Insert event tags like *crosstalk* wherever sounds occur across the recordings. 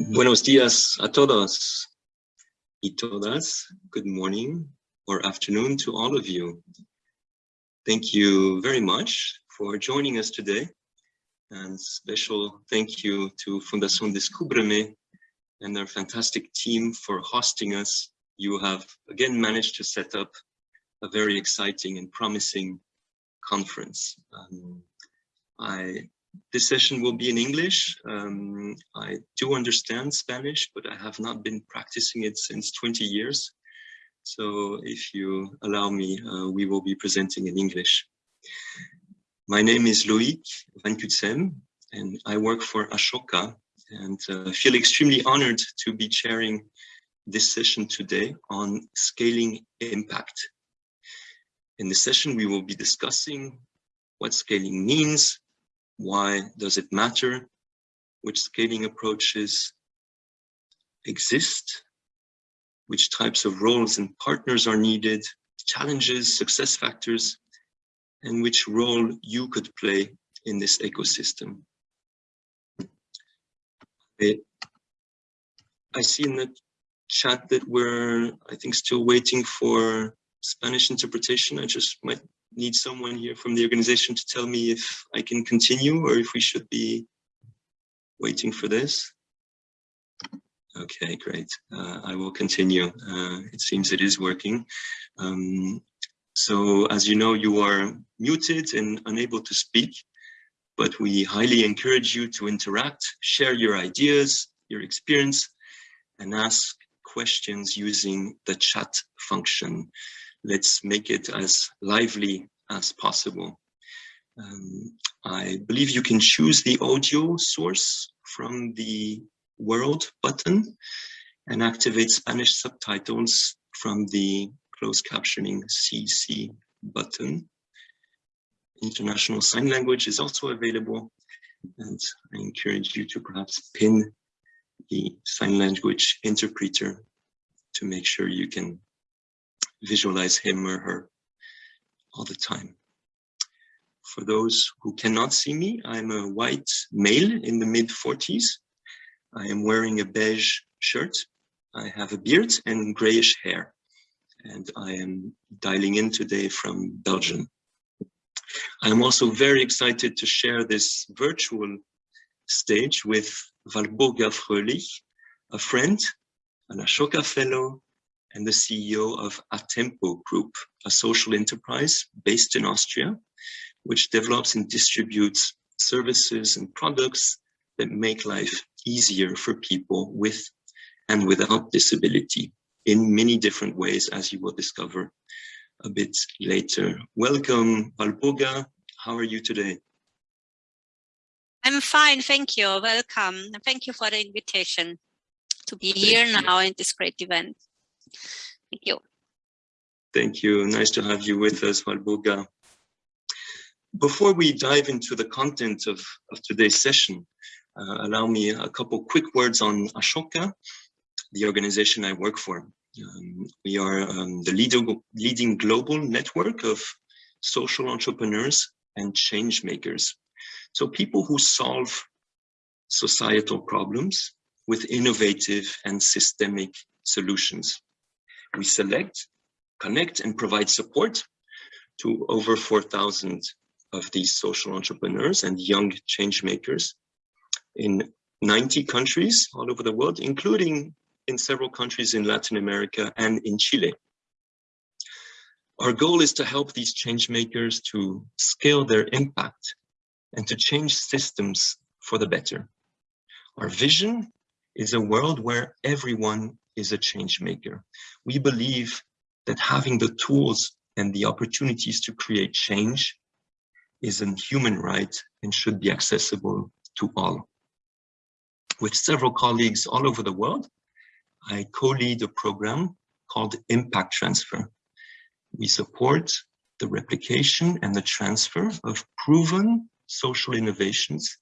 Buenos días a todos y todas. Good morning or afternoon to all of you. Thank you very much for joining us today. And special thank you to Fundación Descúbreme and their fantastic team for hosting us. You have again managed to set up a very exciting and promising conference. Um, I this session will be in English. Um, I do understand Spanish, but I have not been practicing it since 20 years. So if you allow me, uh, we will be presenting in English. My name is Loïc Van Cutsem, and I work for Ashoka and uh, feel extremely honored to be chairing this session today on scaling impact. In this session, we will be discussing what scaling means, why does it matter? Which scaling approaches exist? Which types of roles and partners are needed? Challenges, success factors, and which role you could play in this ecosystem. I see in the chat that we're, I think, still waiting for Spanish interpretation. I just might need someone here from the organization to tell me if I can continue or if we should be waiting for this. Okay, great. Uh, I will continue. Uh, it seems it is working. Um, so as you know, you are muted and unable to speak, but we highly encourage you to interact, share your ideas, your experience, and ask questions using the chat function let's make it as lively as possible. Um, I believe you can choose the audio source from the world button and activate Spanish subtitles from the closed captioning CC button. International Sign Language is also available and I encourage you to perhaps pin the sign language interpreter to make sure you can visualize him or her all the time. For those who cannot see me, I'm a white male in the mid 40s. I am wearing a beige shirt. I have a beard and grayish hair. And I am dialing in today from Belgium. I'm also very excited to share this virtual stage with Walburga Fröhlich, a friend, an Ashoka fellow, and the CEO of Atempo Group, a social enterprise based in Austria, which develops and distributes services and products that make life easier for people with and without disability in many different ways, as you will discover a bit later. Welcome, Walburga. How are you today? I'm fine, thank you. Welcome. Thank you for the invitation to be here now in this great event. Thank you. Thank you. Nice to have you with us, Walburga. Before we dive into the content of, of today's session, uh, allow me a couple quick words on Ashoka, the organization I work for. Um, we are um, the leading, leading global network of social entrepreneurs and change makers. So people who solve societal problems with innovative and systemic solutions. We select, connect and provide support to over 4,000 of these social entrepreneurs and young change makers in 90 countries all over the world, including in several countries in Latin America and in Chile. Our goal is to help these change makers to scale their impact and to change systems for the better. Our vision is a world where everyone is a change maker. We believe that having the tools and the opportunities to create change is a human right and should be accessible to all. With several colleagues all over the world, I co-lead a program called Impact Transfer. We support the replication and the transfer of proven social innovations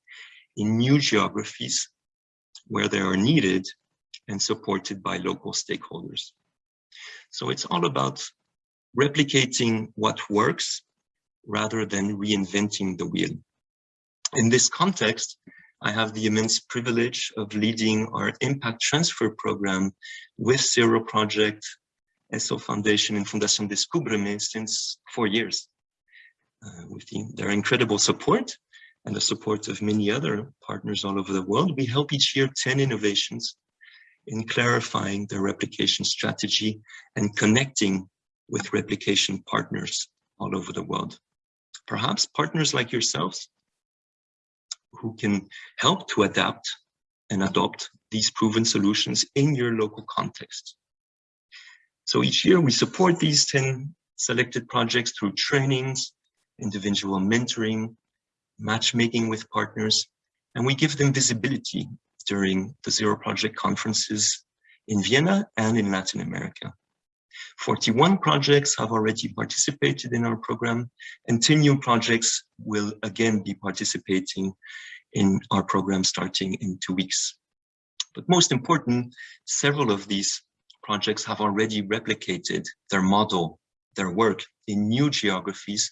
in new geographies where they are needed and supported by local stakeholders. So it's all about replicating what works rather than reinventing the wheel. In this context, I have the immense privilege of leading our impact transfer program with Zero Project, Essl Foundation and Fundación Descúbreme since four years. Uh, with the, their incredible support and the support of many other partners all over the world, we help each year 10 innovations in clarifying their replication strategy and connecting with replication partners all over the world perhaps partners like yourselves who can help to adapt and adopt these proven solutions in your local context. So each year we support these 10 selected projects through trainings, individual mentoring, matchmaking with partners, and we give them visibility during the Zero Project conferences in Vienna and in Latin America. 41 projects have already participated in our program and 10 new projects will again be participating in our program starting in two weeks. But most important, several of these projects have already replicated their model, their work in new geographies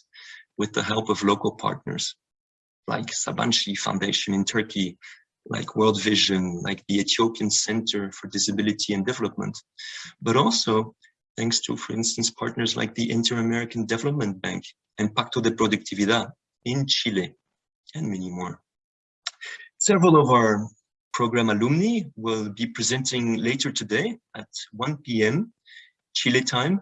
with the help of local partners like Sabanci Foundation in Turkey, like World Vision, like the Ethiopian Center for Disability and Development, but also thanks to, for instance, partners like the Inter-American Development Bank and Pacto de Productividad in Chile, and many more. Several of our program alumni will be presenting later today at 1 p.m. Chile time,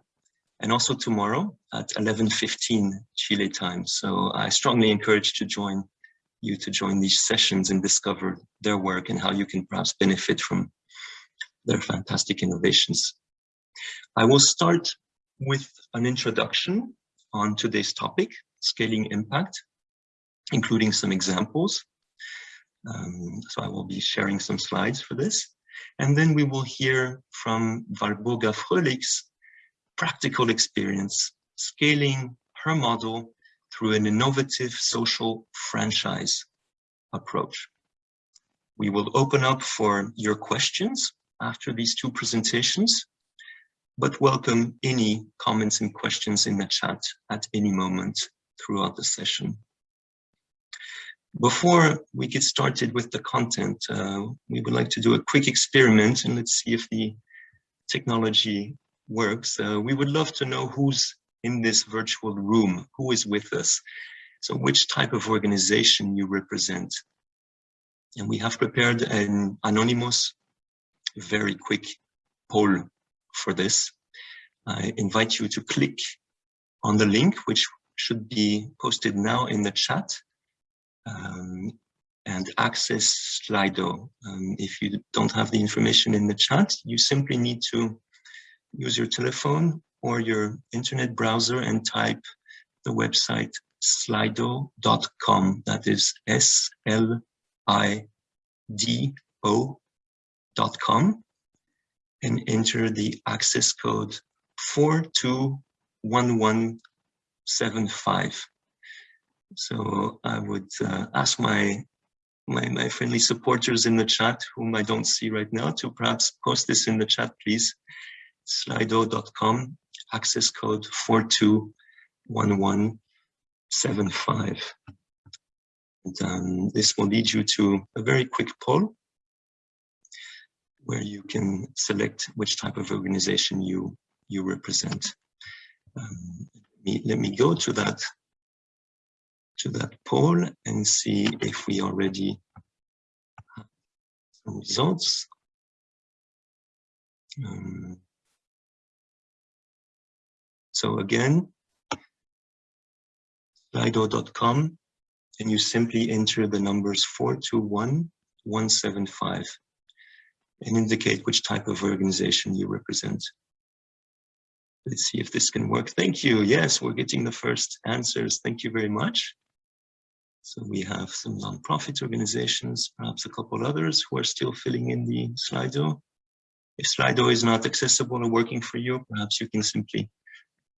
and also tomorrow at 11.15 Chile time. So I strongly encourage to join you to join these sessions and discover their work and how you can perhaps benefit from their fantastic innovations. I will start with an introduction on today's topic, scaling impact, including some examples. Um, so I will be sharing some slides for this. And then we will hear from Walburga Fröhlich's practical experience scaling her model through an innovative social franchise approach. We will open up for your questions after these two presentations but welcome any comments and questions in the chat at any moment throughout the session. Before we get started with the content, uh, we would like to do a quick experiment and let's see if the technology works. Uh, we would love to know who's in this virtual room, who is with us. So which type of organization you represent. And we have prepared an anonymous, very quick poll for this. I invite you to click on the link, which should be posted now in the chat, um, and access Slido. Um, if you don't have the information in the chat, you simply need to use your telephone or your internet browser and type the website slido.com. That is S L and enter the access code 421175. So I would uh, ask my, my, my friendly supporters in the chat, whom I don't see right now, to perhaps post this in the chat, please. Slido.com, access code 421175. And, um, this will lead you to a very quick poll where you can select which type of organization you you represent. Um, let, me, let me go to that to that poll and see if we already have some results. Um, so again, slido.com, and you simply enter the numbers 421175 and indicate which type of organization you represent. Let's see if this can work. Thank you. Yes, we're getting the first answers. Thank you very much. So we have some nonprofit organizations, perhaps a couple others who are still filling in the Slido. If Slido is not accessible or working for you, perhaps you can simply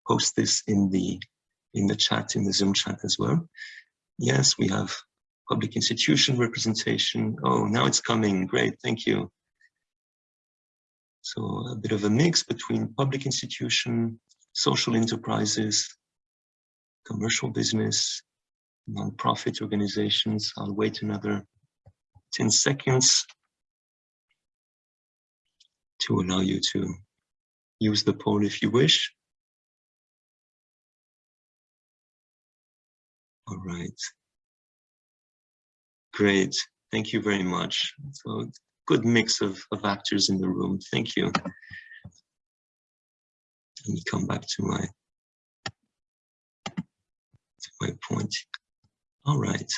post this in the in the chat, in the Zoom chat as well. Yes, we have public institution representation. Oh, now it's coming. Great, thank you. So a bit of a mix between public institution, social enterprises, commercial business, non-profit organizations. I'll wait another 10 seconds to allow you to use the poll if you wish. All right. Great. Thank you very much. So good mix of, of actors in the room. Thank you. Let me come back to my to my point. All right.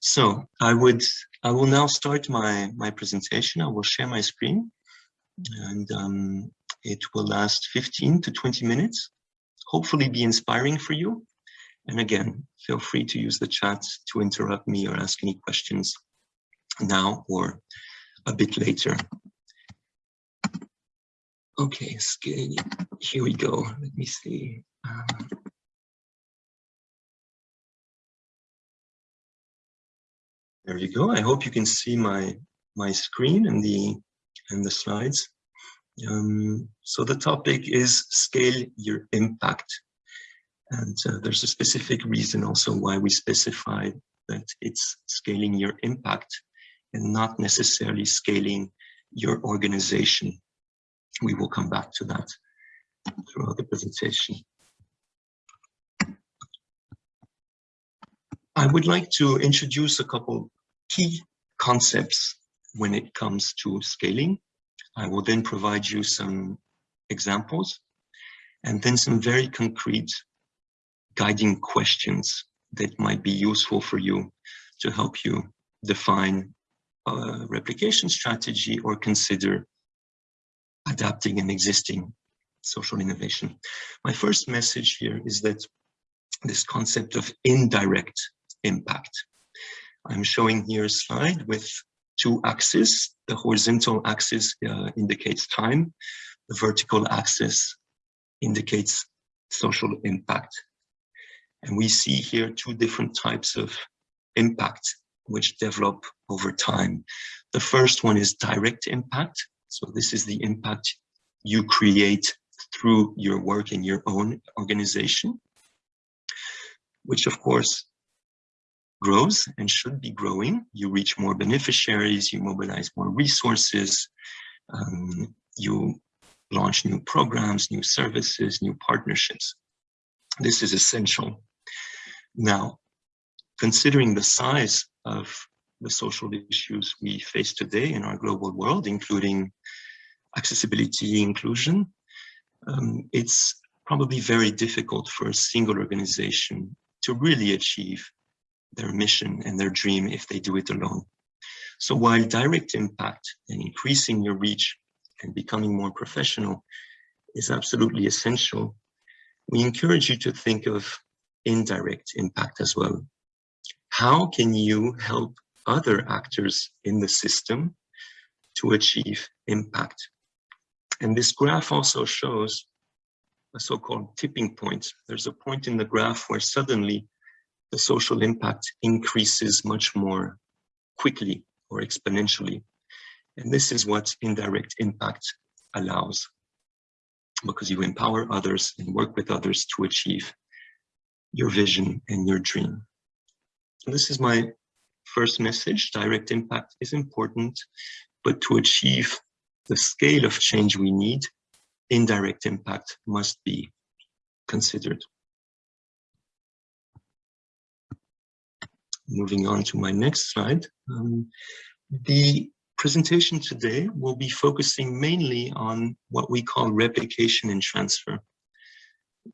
So I would I will now start my my presentation. I will share my screen, and um, it will last 15 to 20 minutes. Hopefully, be inspiring for you. And again, feel free to use the chat to interrupt me or ask any questions now or a bit later. Okay. Here we go. Let me see. Um, there you go. I hope you can see my my screen and the and the slides. Um, so the topic is scale your impact. And uh, there's a specific reason also why we specify that it's scaling your impact and not necessarily scaling your organization. We will come back to that throughout the presentation. I would like to introduce a couple key concepts when it comes to scaling. I will then provide you some examples and then some very concrete guiding questions that might be useful for you to help you define a replication strategy or consider adapting an existing social innovation. My first message here is that this concept of indirect impact. I'm showing here a slide with two axes. The horizontal axis uh, indicates time. The vertical axis indicates social impact. And we see here two different types of impact which develop over time. The first one is direct impact. So this is the impact you create through your work in your own organization, which of course grows and should be growing. You reach more beneficiaries, you mobilize more resources, um, you launch new programs, new services, new partnerships. This is essential. Now, considering the size of the social issues we face today in our global world, including accessibility, inclusion, um, it's probably very difficult for a single organization to really achieve their mission and their dream if they do it alone. So while direct impact and increasing your reach and becoming more professional is absolutely essential, we encourage you to think of indirect impact as well. How can you help other actors in the system to achieve impact. And this graph also shows a so-called tipping point. There's a point in the graph where suddenly the social impact increases much more quickly or exponentially. And this is what indirect impact allows because you empower others and work with others to achieve your vision and your dream. This is my first message. Direct impact is important, but to achieve the scale of change we need, indirect impact must be considered. Moving on to my next slide. Um, the presentation today will be focusing mainly on what we call replication and transfer.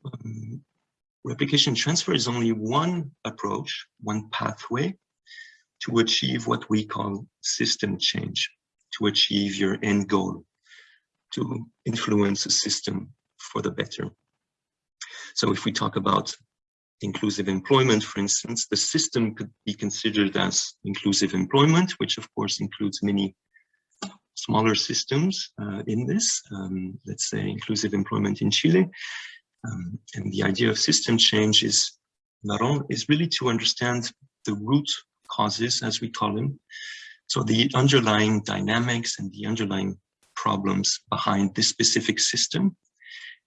Um, replication transfer is only one approach, one pathway to achieve what we call system change, to achieve your end goal, to influence a system for the better. So if we talk about inclusive employment, for instance, the system could be considered as inclusive employment, which of course includes many smaller systems uh, in this, um, let's say inclusive employment in Chile. Um, and the idea of system change is not only is really to understand the root causes, as we call them. So the underlying dynamics and the underlying problems behind this specific system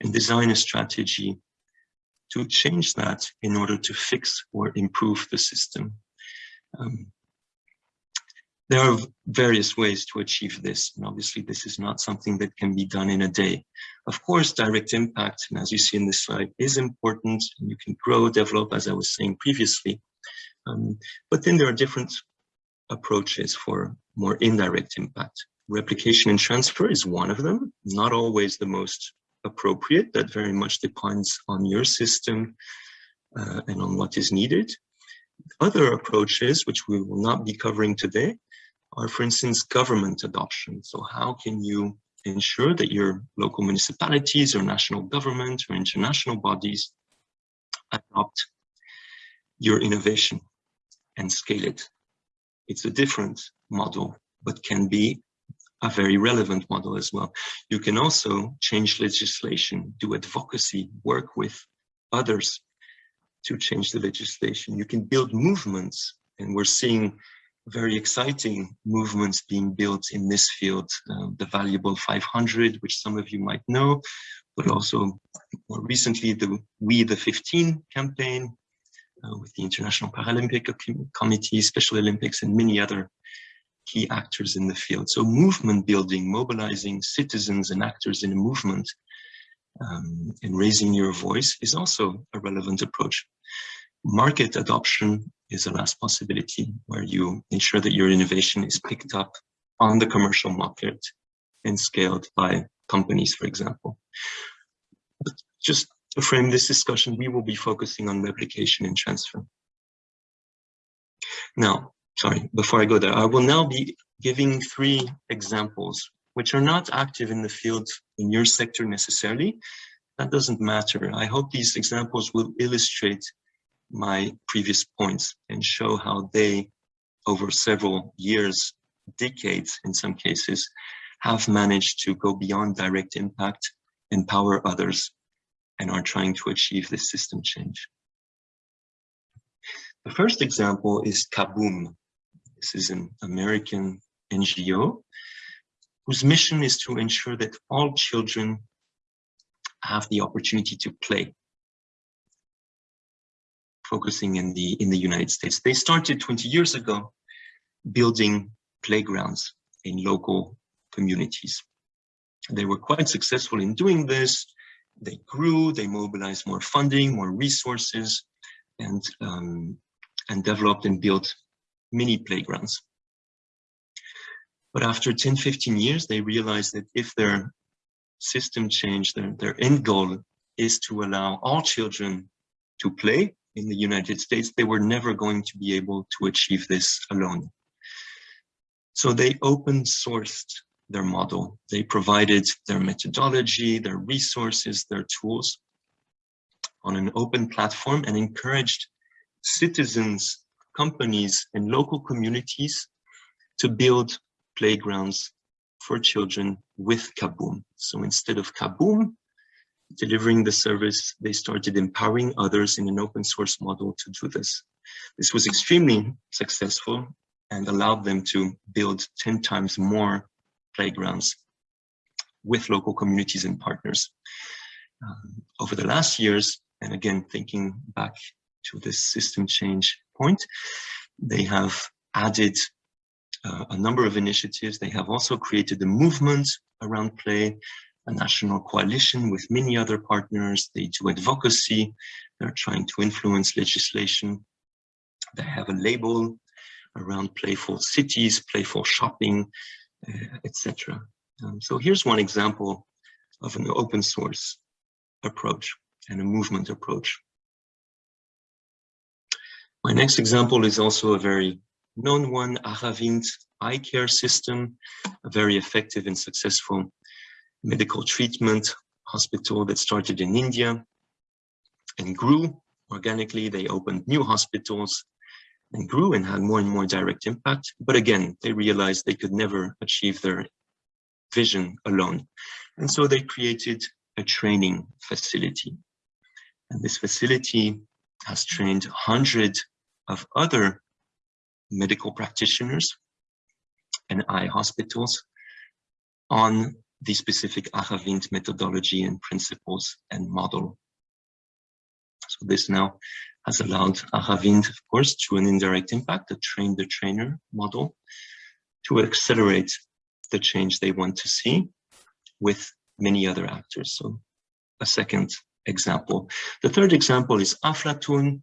and design a strategy to change that in order to fix or improve the system. Um, there are various ways to achieve this, and obviously this is not something that can be done in a day. Of course, direct impact, and as you see in this slide, is important, you can grow, develop, as I was saying previously. Um, but then there are different approaches for more indirect impact. Replication and transfer is one of them, not always the most appropriate. That very much depends on your system uh, and on what is needed. Other approaches, which we will not be covering today, are, for instance, government adoption. So how can you ensure that your local municipalities or national government or international bodies adopt your innovation and scale it? It's a different model, but can be a very relevant model as well. You can also change legislation, do advocacy, work with others to change the legislation. You can build movements, and we're seeing very exciting movements being built in this field, uh, the Valuable 500, which some of you might know, but also more recently the We the 15 campaign uh, with the International Paralympic Committee, Special Olympics, and many other key actors in the field. So movement building, mobilizing citizens and actors in a movement um, and raising your voice is also a relevant approach. Market adoption is the last possibility where you ensure that your innovation is picked up on the commercial market and scaled by companies, for example. But just to frame this discussion, we will be focusing on replication and transfer. Now, sorry, before I go there, I will now be giving three examples which are not active in the field in your sector necessarily. That doesn't matter. I hope these examples will illustrate my previous points and show how they, over several years, decades in some cases, have managed to go beyond direct impact, empower others, and are trying to achieve this system change. The first example is Kaboom. This is an American NGO whose mission is to ensure that all children have the opportunity to play focusing in the in the United States. They started 20 years ago building playgrounds in local communities. They were quite successful in doing this. They grew, they mobilized more funding, more resources, and, um, and developed and built mini playgrounds. But after 10, 15 years, they realized that if their system change, their, their end goal is to allow all children to play, in the United States, they were never going to be able to achieve this alone. So they open sourced their model. They provided their methodology, their resources, their tools on an open platform and encouraged citizens companies and local communities to build playgrounds for children with Kaboom. So instead of Kaboom delivering the service, they started empowering others in an open source model to do this. This was extremely successful and allowed them to build 10 times more playgrounds with local communities and partners. Um, over the last years, and again, thinking back to this system change point, they have added uh, a number of initiatives. They have also created a movement around play, a national coalition with many other partners. They do advocacy. They're trying to influence legislation. They have a label around playful cities, playful shopping, uh, etc. Um, so here's one example of an open source approach and a movement approach. My next example is also a very known one, Aravind eye care system, a very effective and successful medical treatment hospital that started in India and grew organically. They opened new hospitals and grew and had more and more direct impact. But again, they realized they could never achieve their vision alone. And so they created a training facility. And this facility has trained hundreds of other medical practitioners and eye hospitals on the specific Aravind methodology and principles and model. So this now has allowed Aravind, of course, to an indirect impact, the train the trainer model, to accelerate the change they want to see with many other actors. So a second example. The third example is Aflatoun,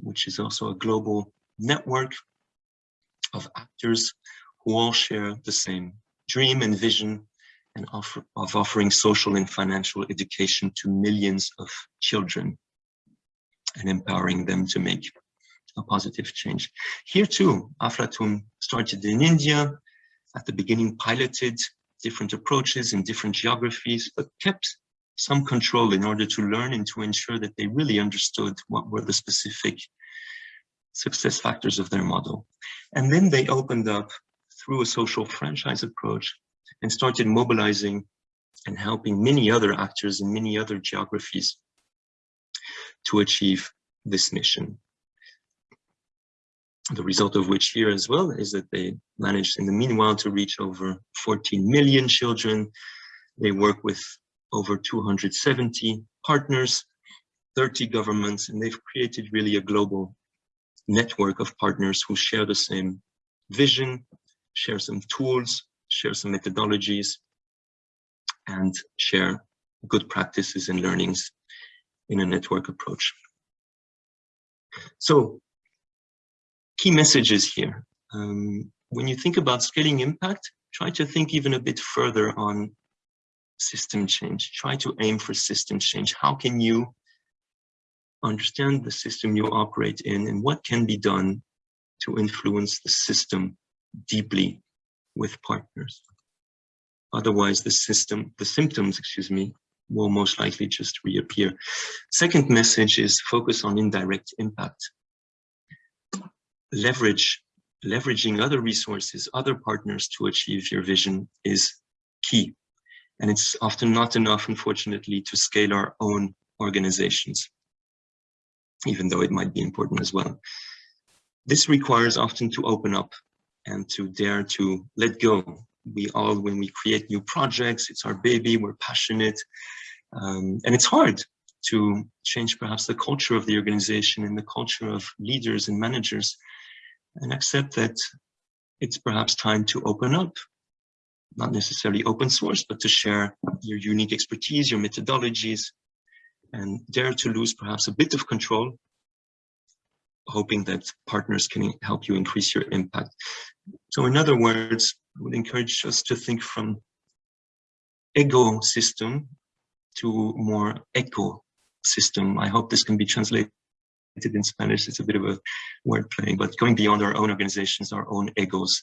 which is also a global network of actors who all share the same dream and vision and offer, of offering social and financial education to millions of children and empowering them to make a positive change. Here too, Aflatoun started in India, at the beginning piloted different approaches in different geographies, but kept some control in order to learn and to ensure that they really understood what were the specific success factors of their model. And then they opened up through a social franchise approach and started mobilizing and helping many other actors in many other geographies to achieve this mission. The result of which here as well is that they managed in the meanwhile to reach over 14 million children. They work with over 270 partners, 30 governments, and they've created really a global network of partners who share the same vision, share some tools, share some methodologies, and share good practices and learnings in a network approach. So, key messages here. Um, when you think about scaling impact, try to think even a bit further on system change. Try to aim for system change. How can you understand the system you operate in and what can be done to influence the system deeply with partners. Otherwise, the system, the symptoms, excuse me, will most likely just reappear. Second message is focus on indirect impact. Leverage, leveraging other resources, other partners to achieve your vision is key. And it's often not enough, unfortunately, to scale our own organizations, even though it might be important as well. This requires often to open up and to dare to let go. We all, when we create new projects, it's our baby, we're passionate, um, and it's hard to change perhaps the culture of the organization and the culture of leaders and managers and accept that it's perhaps time to open up, not necessarily open source, but to share your unique expertise, your methodologies, and dare to lose perhaps a bit of control hoping that partners can help you increase your impact. So in other words, I would encourage us to think from egosystem to more eco system. I hope this can be translated in Spanish. It's a bit of a word playing, but going beyond our own organizations, our own egos,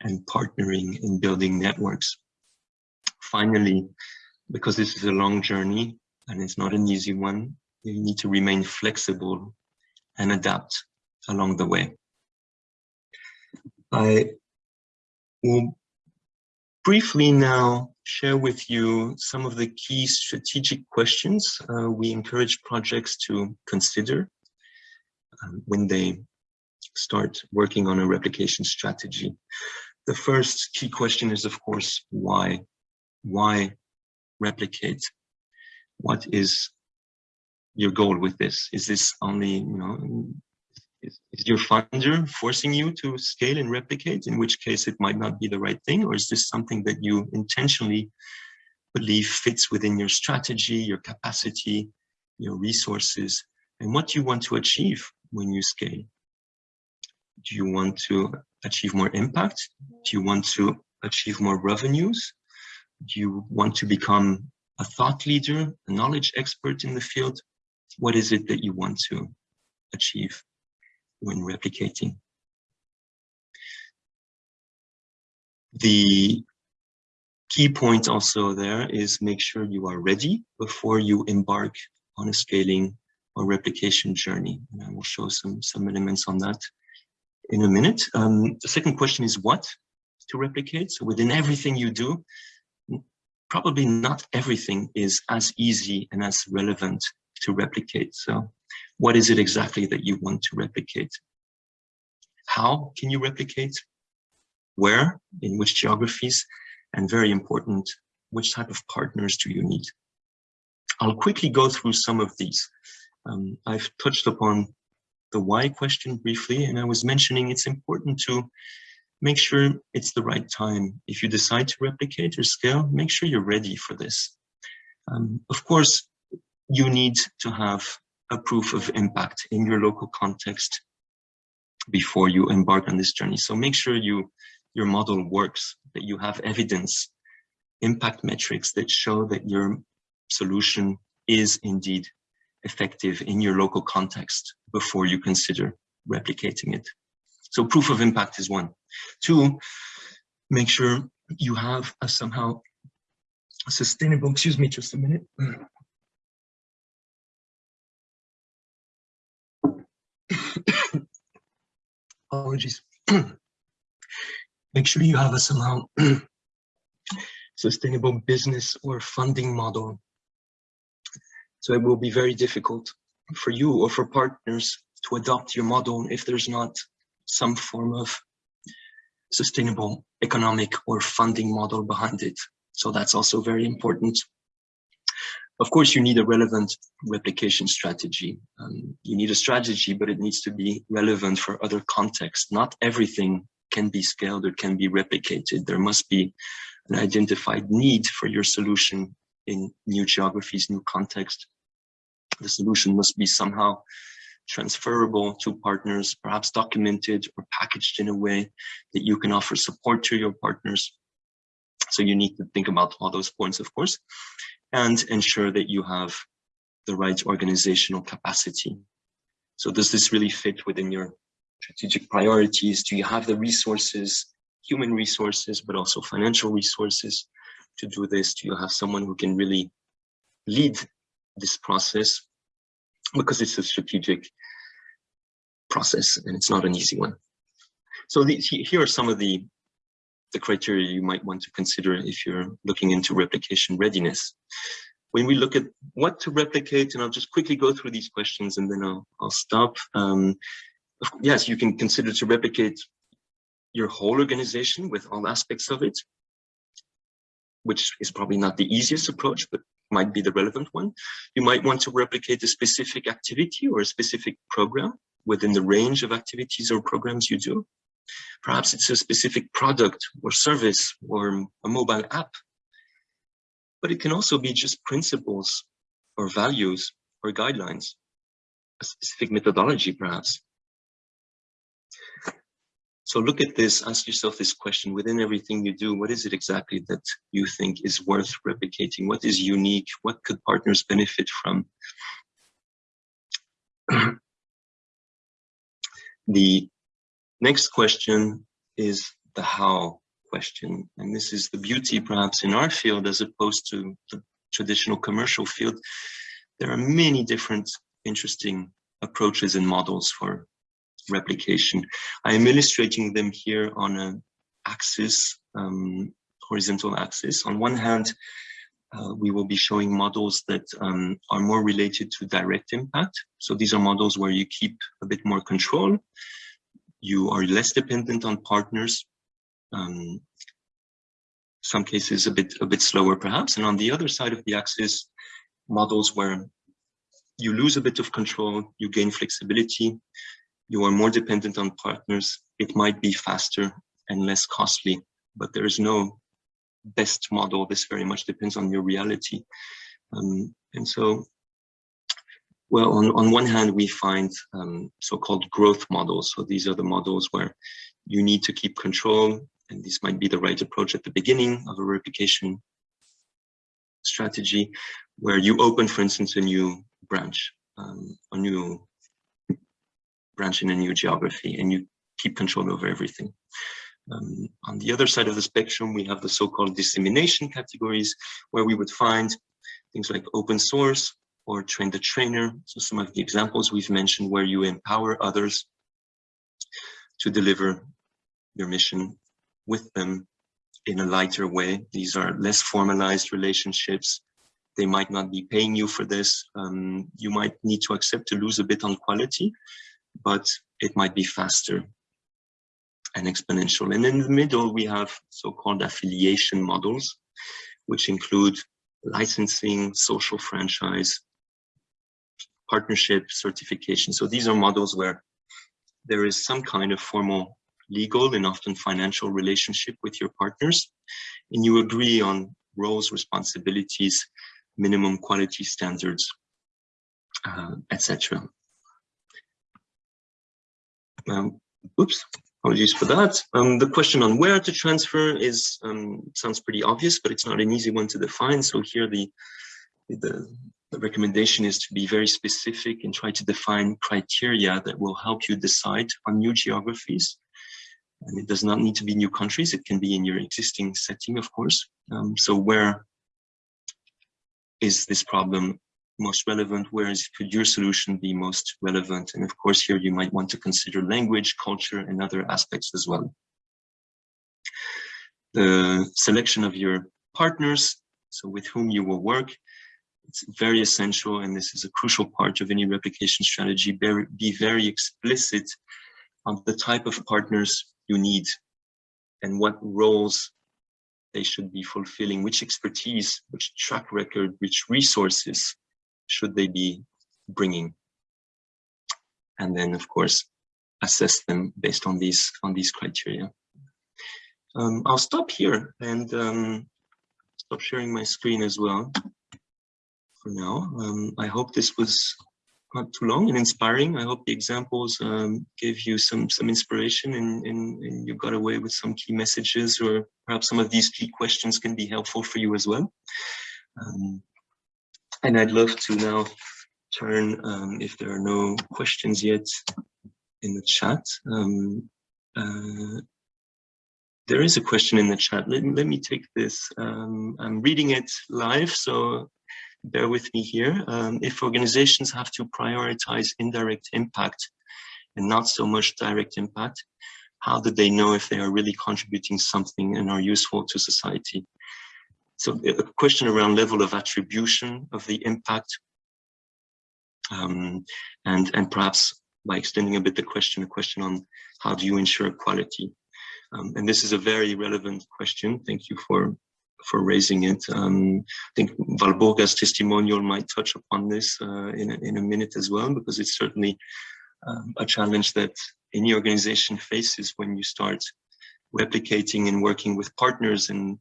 and partnering in building networks. Finally, because this is a long journey and it's not an easy one, you need to remain flexible and adapt along the way. I will briefly now share with you some of the key strategic questions uh, we encourage projects to consider um, when they start working on a replication strategy. The first key question is, of course, why? Why replicate? What is your goal with this? Is this only, you know, is, is, your funder forcing you to scale and replicate, in which case it might not be the right thing? Or is this something that you intentionally believe fits within your strategy, your capacity, your resources, and what you want to achieve when you scale? Do you want to achieve more impact? Do you want to achieve more revenues? Do you want to become a thought leader, a knowledge expert in the field? What is it that you want to achieve when replicating? The key point also there is make sure you are ready before you embark on a scaling or replication journey. And I will show some, some elements on that in a minute. Um, the second question is what to replicate. So within everything you do, probably not everything is as easy and as relevant to replicate. So what is it exactly that you want to replicate? How can you replicate? Where, in which geographies? And very important, which type of partners do you need? I'll quickly go through some of these. Um, I've touched upon the why question briefly, and I was mentioning it's important to make sure it's the right time. If you decide to replicate or scale, make sure you're ready for this. Um, of course, you need to have a proof of impact in your local context before you embark on this journey. So make sure you your model works, that you have evidence, impact metrics that show that your solution is indeed effective in your local context before you consider replicating it. So proof of impact is one. Two, make sure you have a somehow sustainable, excuse me, just a minute. Apologies. make sure you have a somehow *clears throat* sustainable business or funding model so it will be very difficult for you or for partners to adopt your model if there's not some form of sustainable economic or funding model behind it. So that's also very important. Of course, you need a relevant replication strategy. Um, you need a strategy, but it needs to be relevant for other contexts. Not everything can be scaled or can be replicated. There must be an identified need for your solution in new geographies, new context. The solution must be somehow transferable to partners, perhaps documented or packaged in a way that you can offer support to your partners. So you need to think about all those points, of course, and ensure that you have the right organizational capacity. So does this really fit within your strategic priorities? Do you have the resources, human resources, but also financial resources to do this? Do you have someone who can really lead this process? Because it's a strategic process and it's not an easy one. So these, here are some of the, the criteria you might want to consider if you're looking into replication readiness. When we look at what to replicate, and I'll just quickly go through these questions and then I'll, I'll stop. Um, yes, you can consider to replicate your whole organization with all aspects of it, which is probably not the easiest approach, but might be the relevant one. You might want to replicate a specific activity or a specific program within the range of activities or programs you do. Perhaps it's a specific product or service or a mobile app. But it can also be just principles or values or guidelines, a specific methodology perhaps. So look at this, ask yourself this question, within everything you do, what is it exactly that you think is worth replicating? What is unique? What could partners benefit from? *clears throat* the next question is the how question. And this is the beauty perhaps in our field as opposed to the traditional commercial field. There are many different interesting approaches and models for replication. I am illustrating them here on an axis, um, horizontal axis. On one hand, uh, we will be showing models that um, are more related to direct impact. So these are models where you keep a bit more control. You are less dependent on partners. Um, some cases a bit a bit slower perhaps. And on the other side of the axis, models where you lose a bit of control, you gain flexibility, you are more dependent on partners. It might be faster and less costly, but there is no best model. This very much depends on your reality. Um, and so, well, on, on one hand, we find um, so-called growth models. So these are the models where you need to keep control, and this might be the right approach at the beginning of a replication strategy, where you open, for instance, a new branch, um, a new branch in a new geography, and you keep control over everything. Um, on the other side of the spectrum, we have the so-called dissemination categories, where we would find things like open source or train the trainer. So some of the examples we've mentioned where you empower others to deliver your mission with them in a lighter way. These are less formalized relationships. They might not be paying you for this. Um, you might need to accept to lose a bit on quality, but it might be faster and exponential. And in the middle, we have so-called affiliation models, which include licensing, social franchise, partnership, certification. So these are models where there is some kind of formal legal and often financial relationship with your partners, and you agree on roles, responsibilities, minimum quality standards, uh, etc. Um, oops, Apologies for that. Um, the question on where to transfer is um, sounds pretty obvious, but it's not an easy one to define. So here the, the, the recommendation is to be very specific and try to define criteria that will help you decide on new geographies. And it does not need to be new countries. It can be in your existing setting, of course. Um, so where is this problem most relevant, whereas could your solution be most relevant? And of course, here you might want to consider language, culture, and other aspects as well. The selection of your partners, so with whom you will work, it's very essential, and this is a crucial part of any replication strategy, be very explicit on the type of partners you need and what roles they should be fulfilling, which expertise, which track record, which resources should they be bringing? And then, of course, assess them based on these on these criteria. Um, I'll stop here and um, stop sharing my screen as well for now. Um, I hope this was not too long and inspiring. I hope the examples um, gave you some some inspiration and, and, and, you got away with some key messages or perhaps some of these key questions can be helpful for you as well. Um, and I'd love to now turn, um, if there are no questions yet in the chat. Um, uh, there is a question in the chat. Let, let me take this. Um, I'm reading it live, so bear with me here. Um, if organizations have to prioritize indirect impact and not so much direct impact, how do they know if they are really contributing something and are useful to society? So a question around level of attribution of the impact um, and, and perhaps by extending a bit the question, a question on how do you ensure quality? Um, and this is a very relevant question. Thank you for, for raising it. Um, I think Walburga's testimonial might touch upon this uh, in, a, in a minute as well, because it's certainly um, a challenge that any organization faces when you start replicating and working with partners and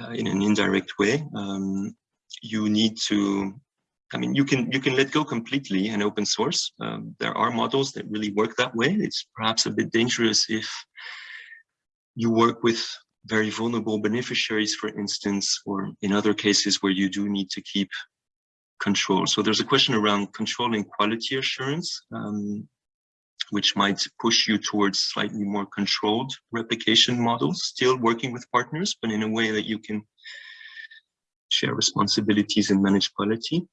uh, in an indirect way. Um, you need to, I mean, you can you can let go completely and open source. Um, there are models that really work that way. It's perhaps a bit dangerous if you work with very vulnerable beneficiaries, for instance, or in other cases where you do need to keep control. So there's a question around controlling quality assurance. Um, which might push you towards slightly more controlled replication models, still working with partners, but in a way that you can share responsibilities and manage quality.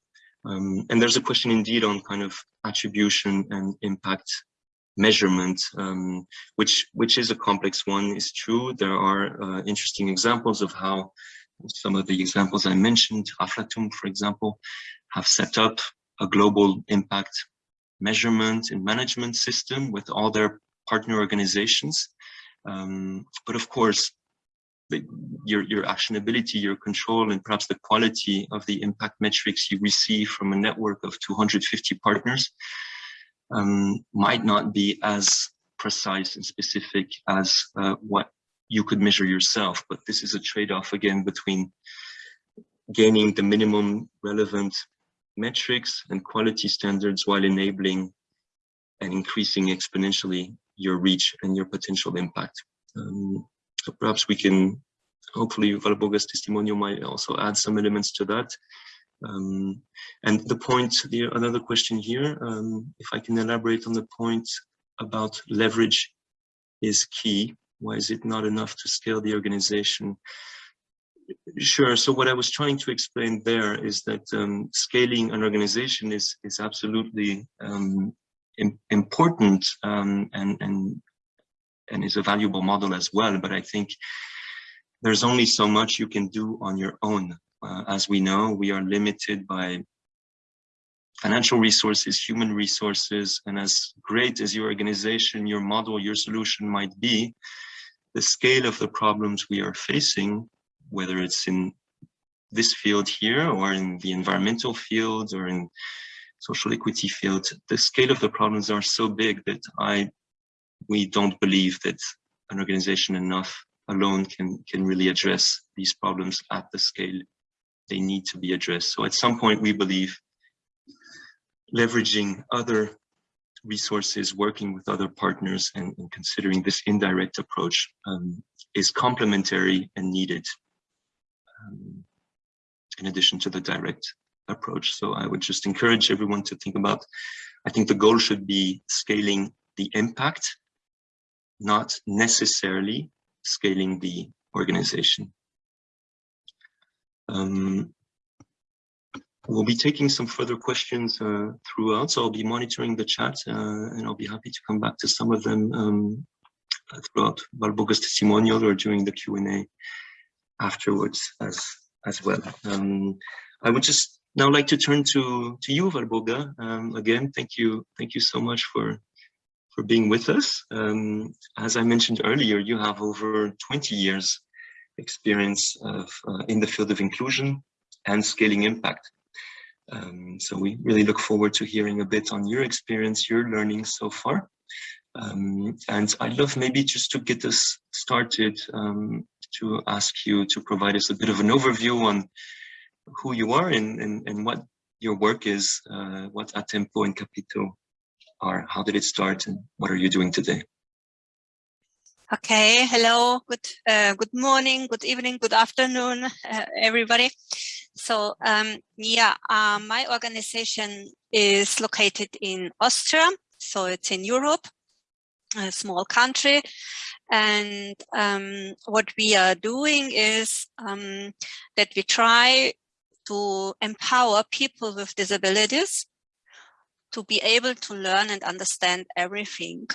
Um, and there's a question indeed on kind of attribution and impact measurement, um, which which is a complex one, is true. There are uh, interesting examples of how some of the examples I mentioned, Aflatoun, for example, have set up a global impact measurement and management system with all their partner organizations. Um, but of course, the, your, your actionability, your control, and perhaps the quality of the impact metrics you receive from a network of 250 partners um, might not be as precise and specific as uh, what you could measure yourself. But this is a trade-off again between gaining the minimum relevant metrics and quality standards while enabling and increasing exponentially your reach and your potential impact. Um, so perhaps we can, hopefully Walburga's testimonial might also add some elements to that. Um, and the point, the, another question here, um, if I can elaborate on the point about leverage is key. Why is it not enough to scale the organization? Sure. So what I was trying to explain there is that um, scaling an organization is is absolutely um, important um, and and and is a valuable model as well. But I think there's only so much you can do on your own. Uh, as we know, we are limited by financial resources, human resources, and as great as your organization, your model, your solution might be, the scale of the problems we are facing, whether it's in this field here or in the environmental field or in social equity field, the scale of the problems are so big that I we don't believe that an organization enough alone can, can really address these problems at the scale they need to be addressed. So at some point, we believe leveraging other resources, working with other partners and, and considering this indirect approach um, is complementary and needed um, in addition to the direct approach. So I would just encourage everyone to think about, I think the goal should be scaling the impact not necessarily scaling the organization. Um, we'll be taking some further questions uh, throughout, so I'll be monitoring the chat uh, and I'll be happy to come back to some of them um, throughout Walburga's testimonial or during the Q&A afterwards as, as well. Um, I would just now like to turn to, to you, Walburga. Um, again, thank you, thank you so much for for being with us. Um, as I mentioned earlier, you have over 20 years experience of, uh, in the field of inclusion and scaling impact. Um, so we really look forward to hearing a bit on your experience, your learning so far. Um, and I'd love maybe just to get us started um, to ask you to provide us a bit of an overview on who you are and, and, and what your work is, uh, what Atempo and Capito are? How did it start and what are you doing today? Okay, hello, good uh, good morning, good evening, good afternoon, uh, everybody. So um, yeah, uh, my organization is located in Austria, so it's in Europe, a small country. And um, what we are doing is um, that we try to empower people with disabilities to be able to learn and understand everything.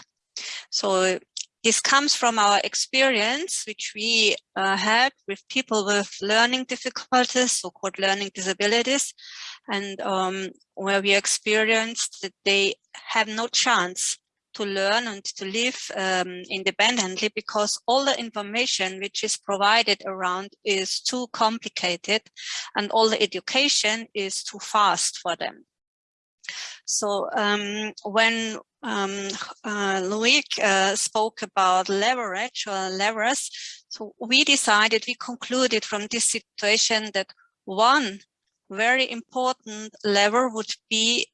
So this comes from our experience, which we uh, had with people with learning difficulties, so-called learning disabilities, and um, where we experienced that they have no chance to learn and to live um, independently because all the information which is provided around is too complicated and all the education is too fast for them. So um, when um, uh, Loic uh, spoke about leverage or levers, so we decided, we concluded from this situation that one very important lever would be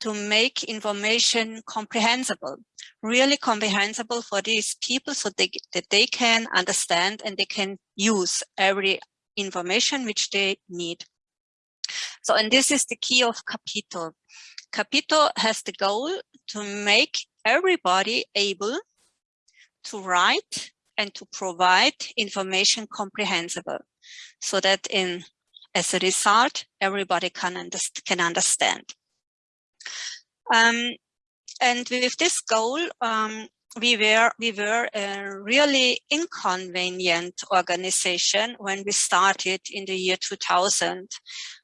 to make information comprehensible, really comprehensible for these people so they, that they can understand and they can use every information which they need. So, and this is the key of Capito. Capito has the goal to make everybody able to write and to provide information comprehensible so that in as a result everybody can, can understand. Um, and with this goal, um, we were we were a really inconvenient organization when we started in the year 2000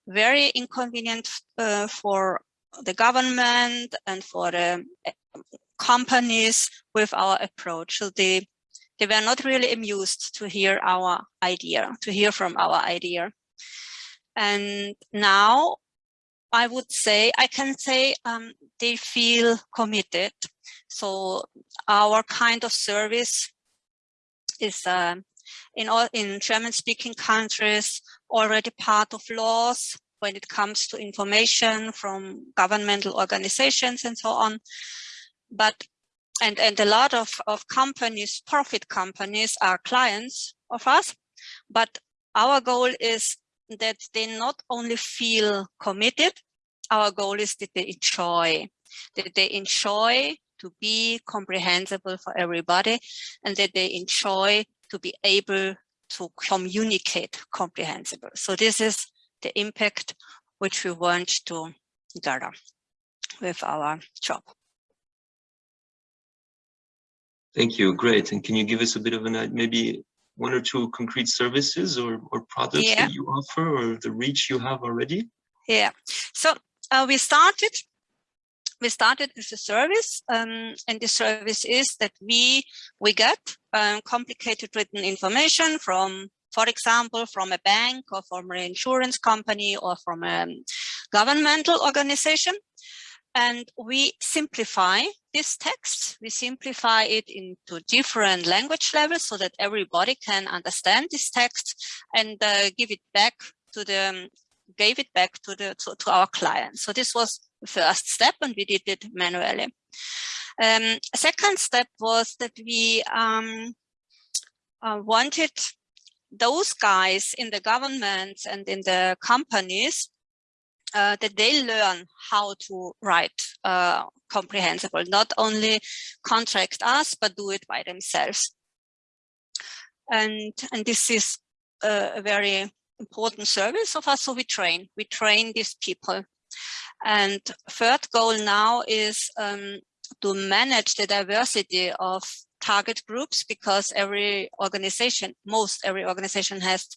very inconvenient uh, for the government and for the uh, companies with our approach. So they they were not really amused to hear our idea to hear from our idea. And now I would say, I can say um, they feel committed. So our kind of service is uh, in all in German speaking countries already part of laws when it comes to information from governmental organizations and so on. But and and a lot of, of companies, profit companies are clients of us, but our goal is that they not only feel committed, our goal is that they enjoy, that they enjoy to be comprehensible for everybody and that they enjoy to be able to communicate comprehensible. So this is the impact which we want to gather with our job. Thank you. Great. And can you give us a bit of an maybe one or two concrete services or, or products yeah. that you offer or the reach you have already? Yeah. So uh, we started we started with a service um, and the service is that we we get um, complicated written information from for example from a bank or from an insurance company or from a governmental organization and we simplify this text. We simplify it into different language levels so that everybody can understand this text and uh, give it back to the gave it back to the to, to, our client. So this was the first step, and we did it manually. Um, second step was that we um, uh, wanted those guys in the government and in the companies uh, that they learn how to write uh, comprehensible, not only contract us, but do it by themselves. And, and this is a, very important service of us, so we train, we train these people. And third goal now is um, to manage the diversity of target groups because every organization, most every organization has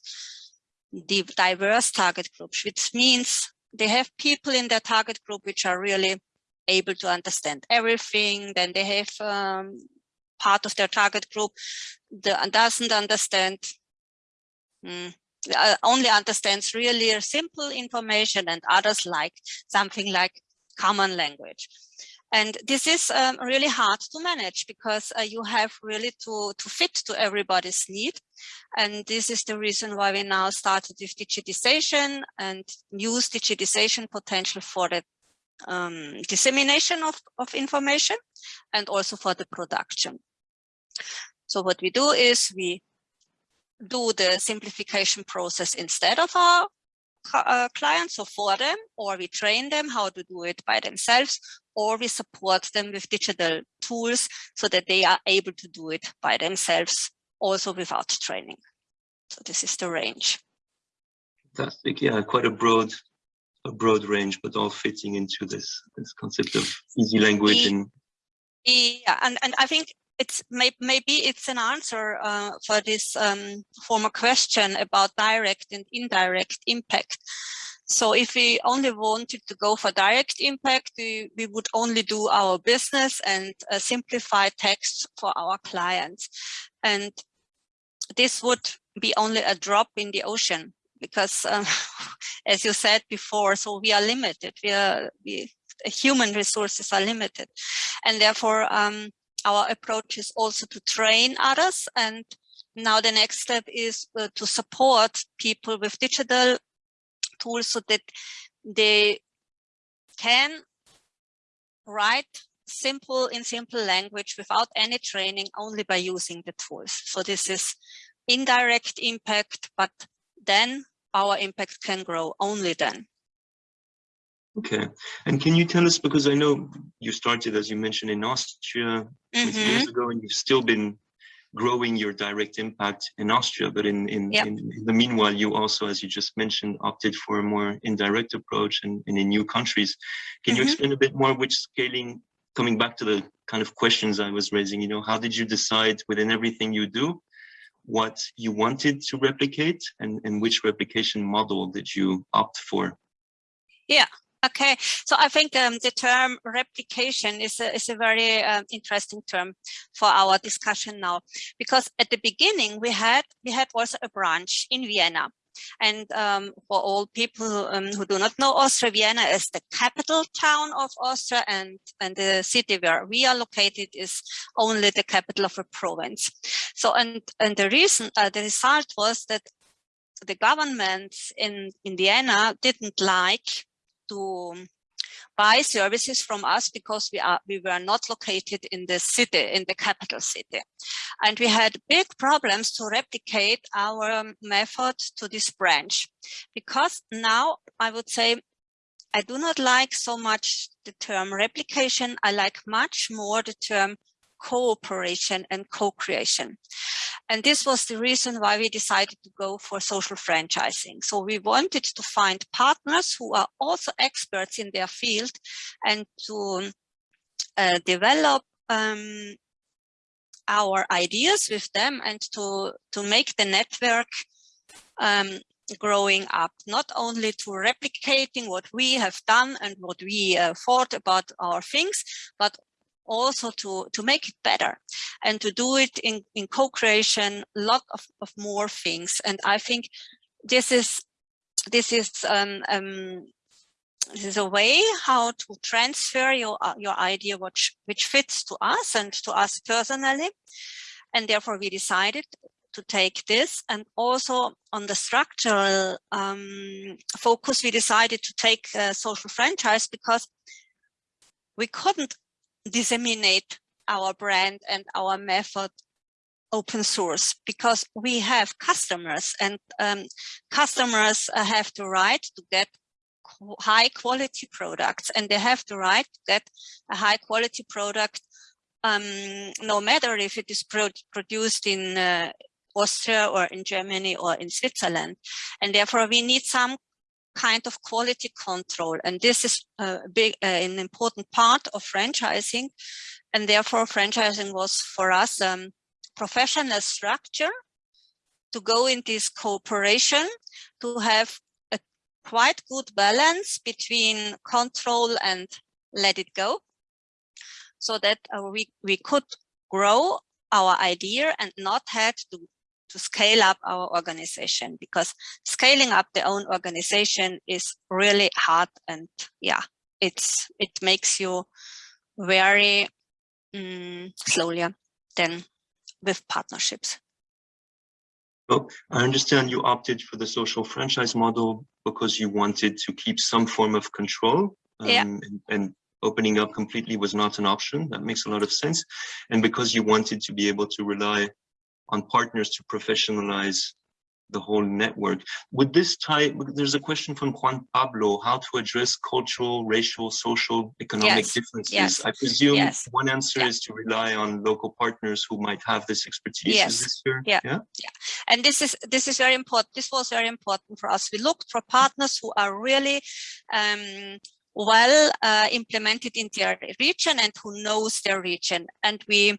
the diverse target groups, which means they have people in their target group which are really able to understand everything. Then they have um, part of their target group that doesn't understand, mm, uh, only understands really simple information and others like something like common language. And this is um, really hard to manage because uh, you have really to, to fit to everybody's need. And this is the reason why we now started with digitization and use digitization potential for the um, dissemination of, of information and also for the production. So what we do is we do the simplification process instead of our uh, clients or for them, or we train them how to do it by themselves, or we support them with digital tools so that they are able to do it by themselves also without training. So this is the range. Fantastic. Yeah, quite a broad a broad range, but all fitting into this this concept of easy language and yeah, and, and I think it's may, maybe it's an answer uh, for this um, former question about direct and indirect impact. So if we only wanted to go for direct impact, we, we would only do our business and uh, simplify text for our clients. And this would be only a drop in the ocean because um, *laughs* as you said before, so we are limited. We are, we, human resources are limited. And therefore, um, our approach is also to train others. And now the next step is uh, to support people with digital tools so that they can write simple in simple language without any training only by using the tools. So this is indirect impact, but then our impact can grow only then. Okay. And can you tell us, because I know you started, as you mentioned, in Austria mm -hmm. years ago, and you've still been growing your direct impact in Austria, but in, in, yep. in, in, the meanwhile, you also, as you just mentioned, opted for a more indirect approach and, and in new countries. Can mm -hmm. you mm-hmm. explain a bit more which scaling coming back to the kind of questions I was raising, you know, how did you decide within everything you do what you wanted to replicate and, and which replication model did you opt for? Yeah, okay. So I think um, the term replication is a, is a very uh, interesting term for our discussion now, because at the beginning we had we had also a branch in Vienna and um, for all people um, who do not know Austria, Vienna is the capital town of Austria and, and the city where we are located is only the capital of a province. So, and, and the reason, uh, the result was that the government in, in Vienna didn't like to um, buy services from us because we are we were not located in the city in the capital city. And we had big problems to replicate our um, method to this branch. Because now i would say i do not like so much the term replication. I like much more the term cooperation and co-creation. And this was the reason why we decided to go for social franchising. So we wanted to find partners who are also experts in their field and to uh, develop um, our ideas with them and to, to make the network um, growing up, not only to replicating what we have done and what we uh, thought about our things, but also to, to make it better and to do it in, in co-creation, a lot of, of more things. And I think this is this is um, um, this is a way how to transfer your your idea which which fits to us and to us personally and therefore we decided to take this and also on the structural um, focus we decided to take social franchise because we couldn't disseminate our brand and our method open source because we have customers and um, customers have the right to get high quality products and they have the right to get a high quality product um, no matter if it is pro produced in uh, Austria or in Germany or in Switzerland. And therefore we need some kind of quality control. And this is a big, uh, an important part of franchising. And therefore franchising was for us um, professional structure to go in this cooperation, to have a quite good balance between control and let it go so that uh, we, we could grow our idea and not had to to scale up our organization because scaling up the own organization is really hard and yeah it's it makes you very um, slowly than with partnerships. Well i understand you opted for the social franchise model because you wanted to keep some form of control um, yeah. and, and opening up completely was not an option. That makes a lot of sense. And because you wanted to be able to rely on partners to professionalize the whole network. With this type, there's a question from Juan Pablo, how to address cultural, racial, social, economic yes. differences. Yes. I presume yes. one answer yeah. is to rely on local partners who might have this expertise. Yes. This yeah. yeah. Yeah. And this is this is very important. This was very important for us. We looked for partners who are really um, well uh, implemented in their region and who knows their region. And we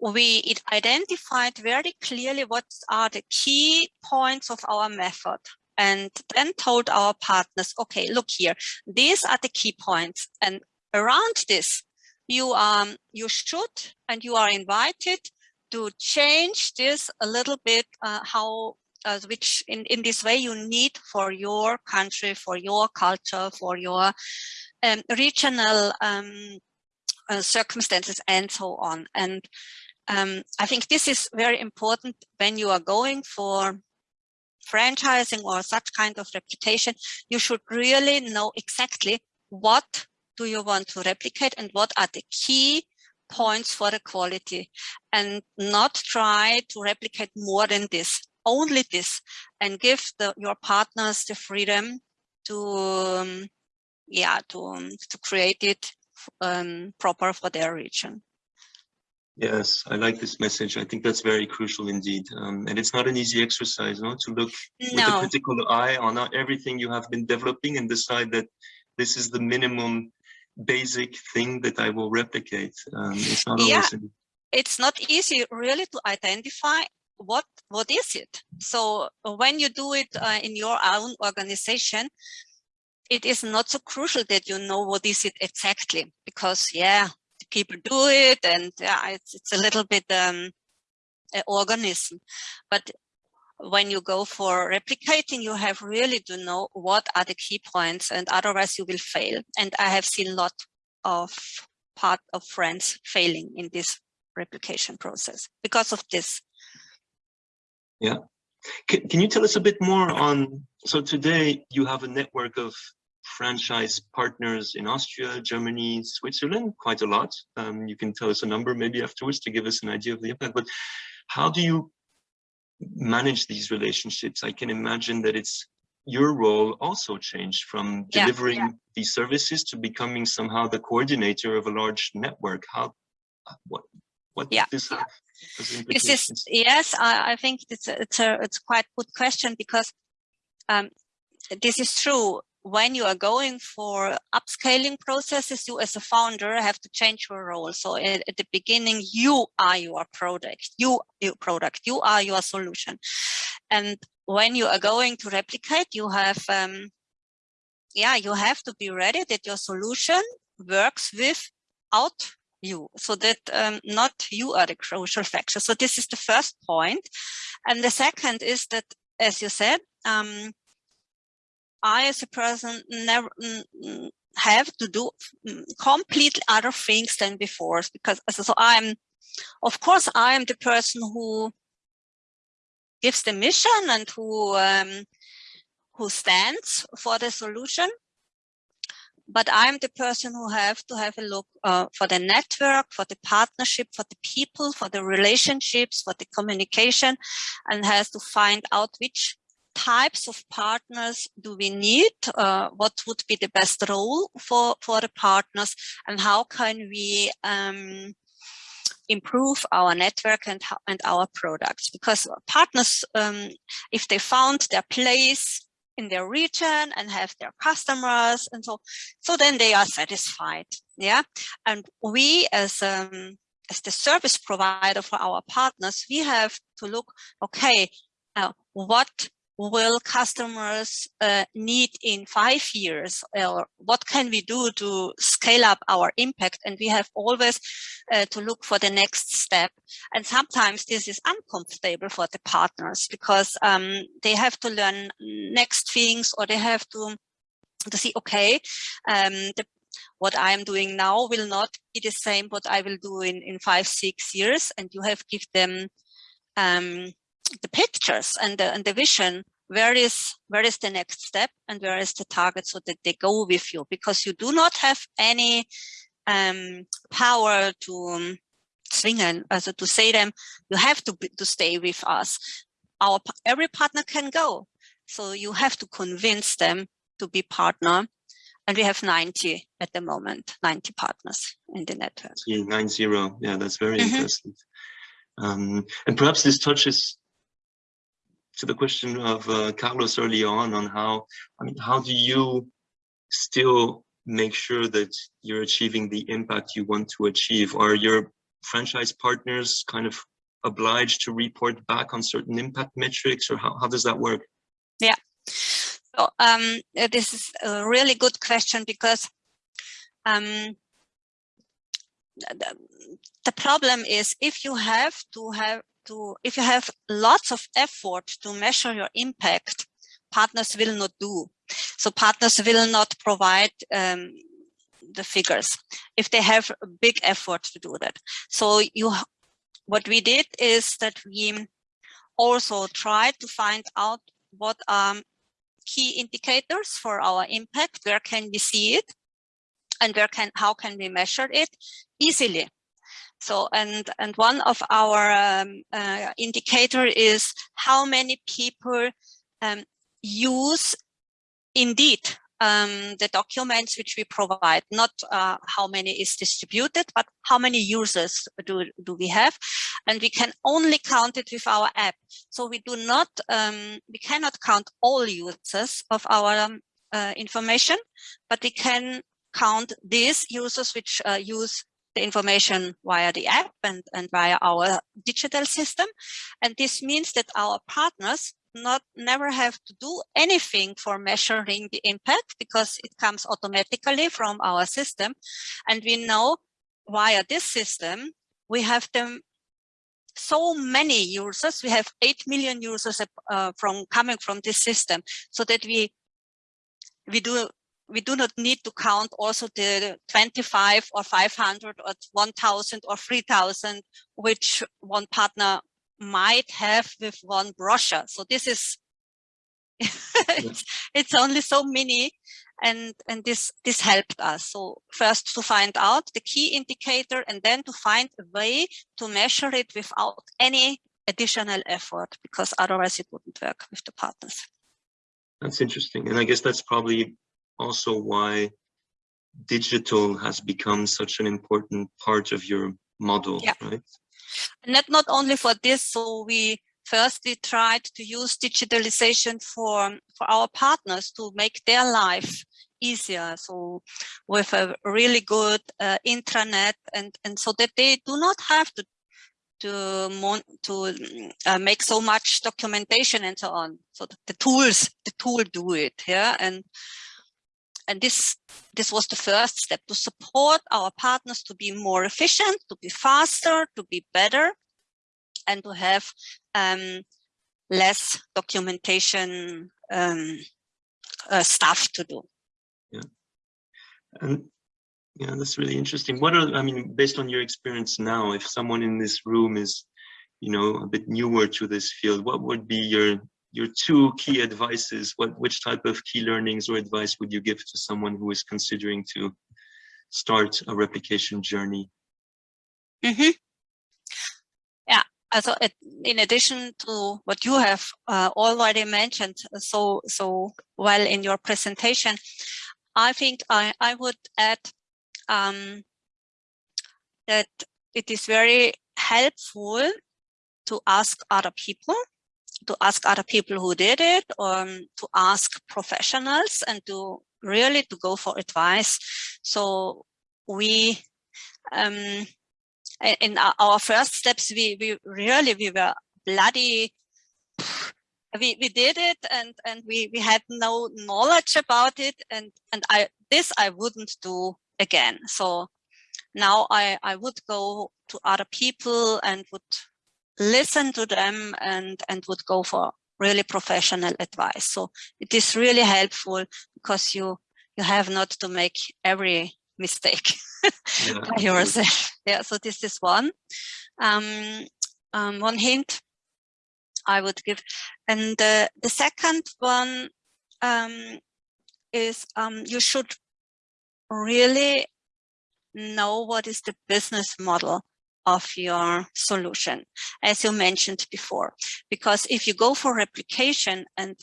we identified very clearly what are the key points of our method and then told our partners, okay, look here, these are the key points. And around this, you, um, you should and you are invited to change this a little bit, uh, how, uh, which in, in this way you need for your country, for your culture, for your um, regional um, uh, circumstances and so on. And um, I think this is very important when you are going for franchising or such kind of reputation. You should really know exactly what do you want to replicate and what are the key points for the quality and not try to replicate more than this, only this, and give the, your partners the freedom to, um, yeah, to, um, to create it um, proper for their region. Yes, I like this message. I think that's very crucial indeed. Um, and it's not an easy exercise, no, to look no. with a critical eye on everything you have been developing and decide that this is the minimum basic thing that I will replicate. Um, it's not Yeah. always. an- it's not easy really to identify what what is it so uh, when you do it uh, in your own organization it is not so crucial that you know what is it exactly because yeah people do it and yeah it's, it's a little bit um an organism. But when you go for replicating you have really to know what are the key points and otherwise you will fail. And i have seen a lot of part of friends failing in this replication process because of this. Can, can you tell us a bit more on, so today you have a network of franchise partners in Austria, Germany, Switzerland, quite a lot. Um, you can tell us a number maybe afterwards to give us an idea of the impact, but how do you manage these relationships? I can imagine that it's your role also changed from Yeah, delivering these services to becoming somehow the coordinator of a large network. How, what, what Yeah. this have This is yes, I, I think it's a, it's a it's quite good question because um, this is true. When you are going for upscaling processes, you as a founder have to change your role. So at, at the beginning, you are your product, you your product, you are your solution. And when you are going to replicate, you have um, yeah, you have to be ready that your solution works without you so that um, not you are the crucial factor. So this is the first point. And the second is that, as you said, um, I as a person never have to do mm, completely other things than before because so I'm, of course, I am the person who gives the mission and who um, who stands for the solution. But I'm the person who have to have a look uh, for the network, for the partnership, for the people, for the relationships, for the communication, and has to find out which types of partners do we need, uh, what would be the best role for, for the partners, and how can we um, improve our network and, and our products. Because partners, um, if they found their place in their region and have their customers and so so then they are satisfied yeah? And we as um as the service provider for our partners we have to look okay uh, what will customers uh, need in five years or what can we do to scale up our impact? And we have always uh, to look for the next step. And sometimes this is uncomfortable for the partners because um, they have to learn next things or they have to to see okay um, the, what I am doing now will not be the same what I will do in in five six years. And you have give them um, the pictures and the, and the vision where is where is the next step and where is the target so that they go with you because you do not have any um, power to um, swing and also to say them you have to be, to stay with us our every partner can go so you have to convince them to be partner and we have 90 at the moment 90 partners in the network Yeah, nine zero. Yeah, that's very Mhm. interesting. Um, and perhaps this touches to the question of uh, Carlos early on on how I mean, how do you still make sure that you're achieving the impact you want to achieve? Are your franchise partners kind of obliged to report back on certain impact metrics, or how, how does that work? Yeah, so um, this is a really good question because um, the, the problem is if you have to have to, if you have lots of effort to measure your impact, partners will not do. So partners will not provide um, the figures if they have a big effort to do that. So you, what we did is that we also tried to find out what are key indicators for our impact, where can we see it, and where can how can we measure it easily. So and and one of our um, uh, indicator is how many people um, use indeed um, the documents which we provide, not uh, how many is distributed, but how many users do, do we have. And we can only count it with our app. So we do not, um, we cannot count all users of our um, uh, information, but we can count these users which uh, use the information via the app and, and via our digital system. And this means that our partners not never have to do anything for measuring the impact because it comes automatically from our system. And we know via this system, we have them so many users, we have 8 million users uh, from coming from this system so that we we do we do not need to count also the 25 or 500 or 1000 or 3000 which one partner might have with one brochure. So this is *laughs* it's, it's only so many and and this this helped us. So first to find out the key indicator and then to find a way to measure it without any additional effort because otherwise it wouldn't work with the partners. That's interesting. And i guess that's probably also why digital has become such an important part of your model yeah. right and not not only for this so we firstly tried to use digitalization for, for our partners to make their life easier. So with a really good uh, intranet and, and so that they do not have to to to uh, make so much documentation and so on. So the tools, the tool do it, yeah. And and this this was the first step to support our partners to be more efficient, to be faster, to be better, and to have um, less documentation um, uh, stuff to do. Yeah, and yeah, that's really interesting. What are I mean, based on your experience now, if someone in this room is, you know, a bit newer to this field, what would be your your two key advices? What which type of key learnings or advice would you give to someone who is considering to start a replication journey? Mm -hmm also in addition to what you have uh, already mentioned so so well in your presentation, I think I, I would add um, that it is very helpful to ask other people, to ask other people who did it, or um, to ask professionals and to really to go for advice. So we um, in our first steps, we, we really, we were bloody, we, we did it and, and we, we had no knowledge about it. And, and I, this I wouldn't do again. So now I, I would go to other people and would listen to them and, and would go for really professional advice. So it is really helpful because you, you have not to make every mistake yeah, by yourself. Yeah, so this is one. Um, um, one hint I would give. And uh, the second one um, is um, you should really know what is the business model of your solution, as you mentioned before. Because if you go for replication and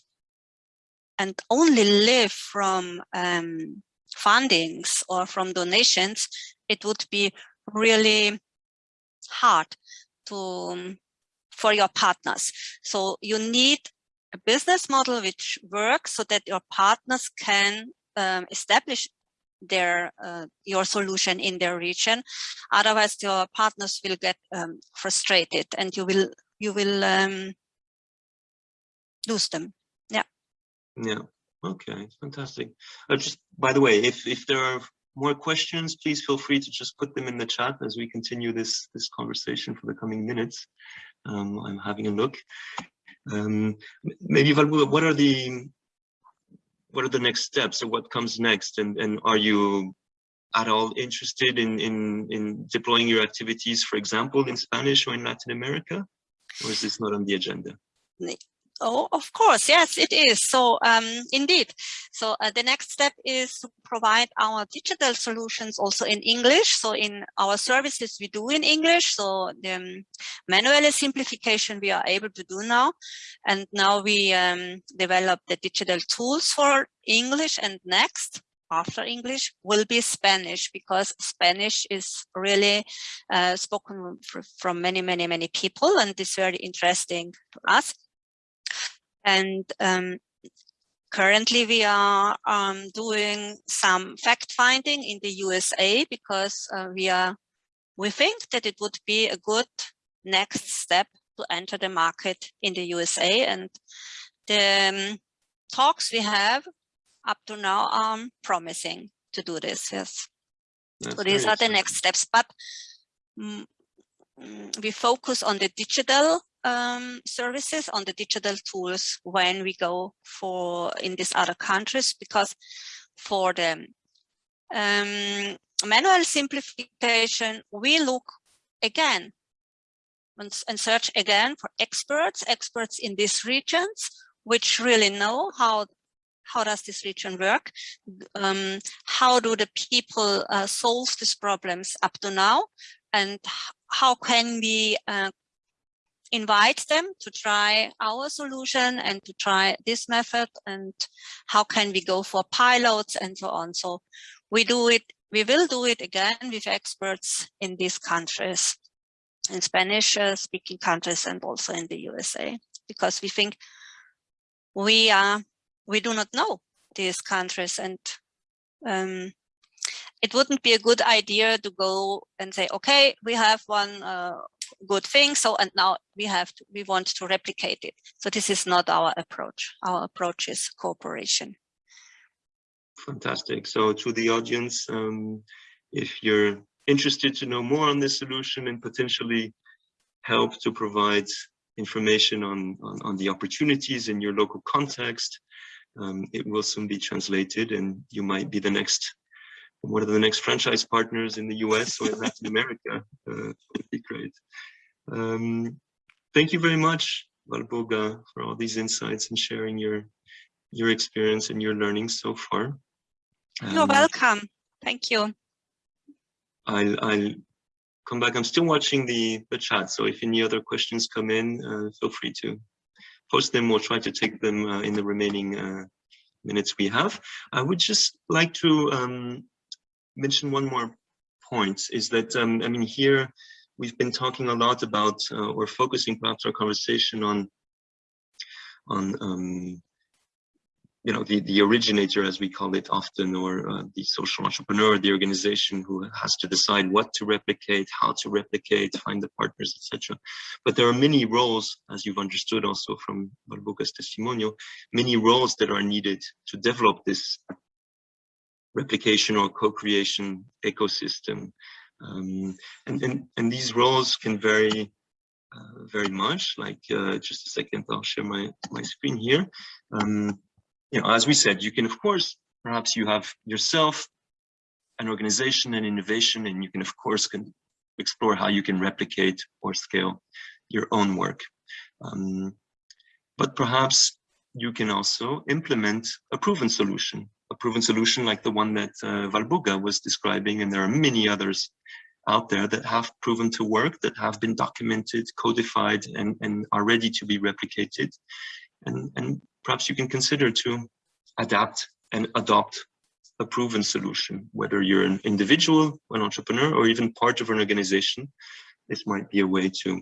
and only live from um, fundings or from donations, it would be really hard to um, for your partners. So you need a business model which works so that your partners can um, establish their uh, your solution in their region. Otherwise, your partners will get um, frustrated and you will you will um, lose them. Yeah. Yeah. Okay, fantastic. Uh, just by the way, if if there are more questions, please feel free to just put them in the chat as we continue this this conversation for the coming minutes. Um, I'm having a look. Um, maybe what are the what are the next steps or what comes next? And and are you at all interested in in in deploying your activities, for example, in Spanish or in Latin America, or is this not on the agenda? Oh, of course, yes, it is. So um, indeed, so uh, the next step is to provide our digital solutions also in English. So in our services, we do in English. So the um, manual simplification we are able to do now. And now we um, develop the digital tools for English and next after English will be Spanish because Spanish is really uh, spoken from many, many, many people and it's very interesting to us. And um, currently we are um, doing some fact finding in the USA because uh, we are we think that it would be a good next step to enter the market in the USA and the um, talks we have up to now are promising to do this yes. That's so these are the next steps but mm, mm, we focus on the digital um, services on the digital tools when we go for in these other countries because for the um, manual simplification we look again and, search again for experts experts in these regions which really know how how does this region work. Um, how do the people uh, solve these problems up to now? And how can we uh, invite them to try our solution and to try this method and how can we go for pilots and so on. So we do it, we will do it again with experts in these countries, in Spanish uh, speaking countries and also in the USA, because we think we are, we do not know these countries and um, it wouldn't be a good idea to go and say, okay, we have one uh, good thing. So, and now we have, to, we want to replicate it. So this is not our approach. Our approach is cooperation. Fantastic. So to the audience, um, if you're interested to know more on this solution and potentially help to provide information on, on, on the opportunities in your local context, um, it will soon be translated and you might be the next one are the next franchise partners in the US or in Latin America. Uh, would be great. Um, thank you very much, Walburga, for all these insights and sharing your your experience and your learning so far. Um, You're welcome. Thank you. I'll, I'll come back. I'm still watching the, the chat, so if any other questions come in, uh, feel free to post them. We'll try to take them uh, in the remaining uh, minutes we have. I would just like to um, mention one more point, is that, um, I mean, here we've been talking a lot about, uh, or focusing perhaps our conversation on, on um, you know, the, the originator, as we call it often, or uh, the social entrepreneur, the organization who has to decide what to replicate, how to replicate, find the partners, etc. But there are many roles, as you've understood also from Walburga's testimonial, many roles that are needed to develop this replication or co-creation ecosystem. Um, and, and, and these roles can vary uh, very much, like uh, just a second, I'll share my, my screen here. Um, you know, as we said, you can, of course, perhaps you have yourself, an organization and innovation, and you can, of course, can explore how you can replicate or scale your own work. Um, but perhaps you can also implement a proven solution, a proven solution like the one that uh, Walburga was describing, and there are many others out there that have proven to work, that have been documented, codified, and, and are ready to be replicated. And, and perhaps you can consider to adapt and adopt a proven solution, whether you're an individual, an entrepreneur, or even part of an organization. This might be a way to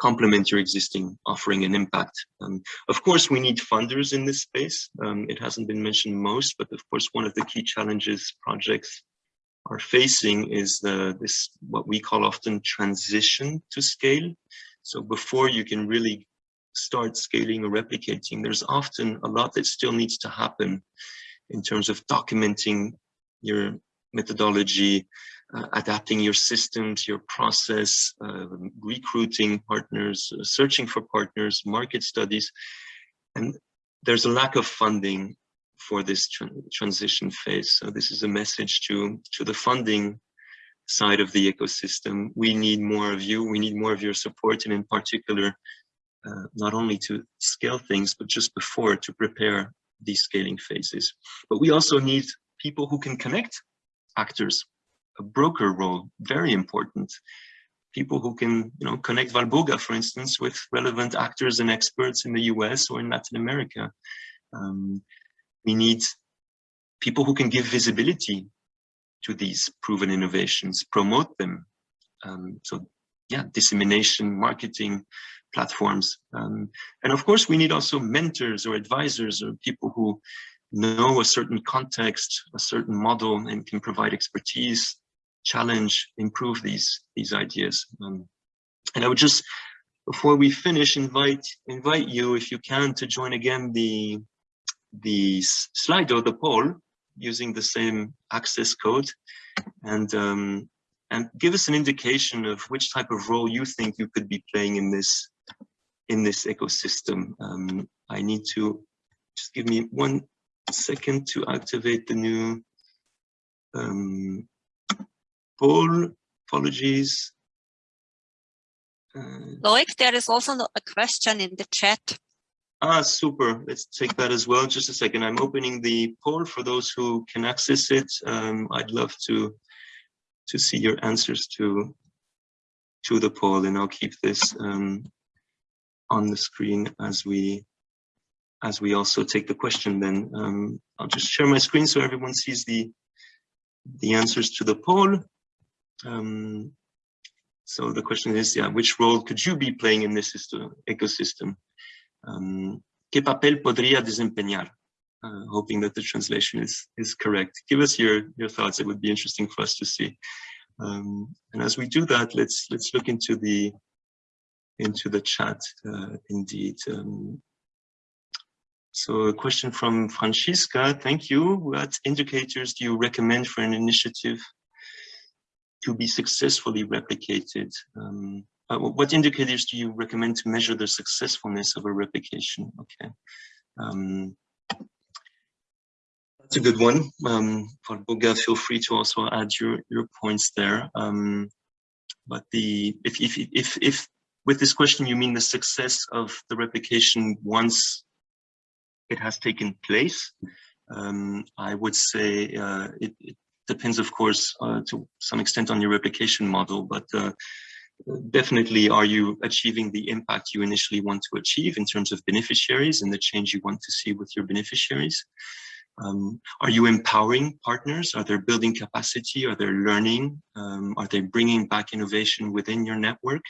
complement your existing offering and impact. Um, of course, we need funders in this space. Um, it hasn't been mentioned most, but of course, one of the key challenges projects are facing is the, this, what we call often transition to scale. So before you can really start scaling or replicating, there's often a lot that still needs to happen in terms of documenting your methodology, uh, adapting your systems, your process, uh, recruiting partners, uh, searching for partners, market studies. And there's a lack of funding for this tra transition phase. So this is a message to, to the funding side of the ecosystem. We need more of you, we need more of your support, and in particular, uh, not only to scale things, but just before to prepare these scaling phases. But we also need people who can connect actors, a broker role, very important. People who can, you know, connect Walburga, for instance, with relevant actors and experts in the US or in Latin America. Um, we need people who can give visibility to these proven innovations, promote them. Um, so yeah, dissemination, marketing, platforms. Um, and of course, we need also mentors or advisors or people who know a certain context, a certain model, and can provide expertise, challenge, improve these these ideas. Um, and I would just, before we finish, invite invite you, if you can, to join again the the slide Slido, the poll, using the same access code, and um, and give us an indication of which type of role you think you could be playing in this in this ecosystem. Um, I need to just give me one second to activate the new um, poll. Apologies. Uh, Loic, there is also a question in the chat. Ah, super. Let's take that as well. Just a second. I'm opening the poll for those who can access it. Um, I'd love to to see your answers to to the poll, and I'll keep this um, on the screen as we as we also take the question. Then um, I'll just share my screen so everyone sees the the answers to the poll. Um, so the question is, yeah, which role could you be playing in this system, ecosystem? Um, ¿Qué papel podría desempeñar? Uh, hoping that the translation is is correct. Give us your your thoughts. It would be interesting for us to see. Um, and as we do that, let's let's look into the into the chat uh, indeed. Um, so a question from Francisca, thank you. What indicators do you recommend for an initiative to be successfully replicated? Um, uh, what indicators do you recommend to measure the successfulness of a replication? Okay. Um, that's a good one. Um, Boga, feel free to also add your, your points there. Um, but the if, if, if, if with this question you mean the success of the replication once it has taken place, um, I would say uh, it, it, depends, of course, uh, to some extent on your replication model, but uh, definitely are you achieving the impact you initially want to achieve in terms of beneficiaries and the change you want to see with your beneficiaries? Um, are you empowering partners? Are they building capacity? Are they learning? Um, are they bringing back innovation within your network?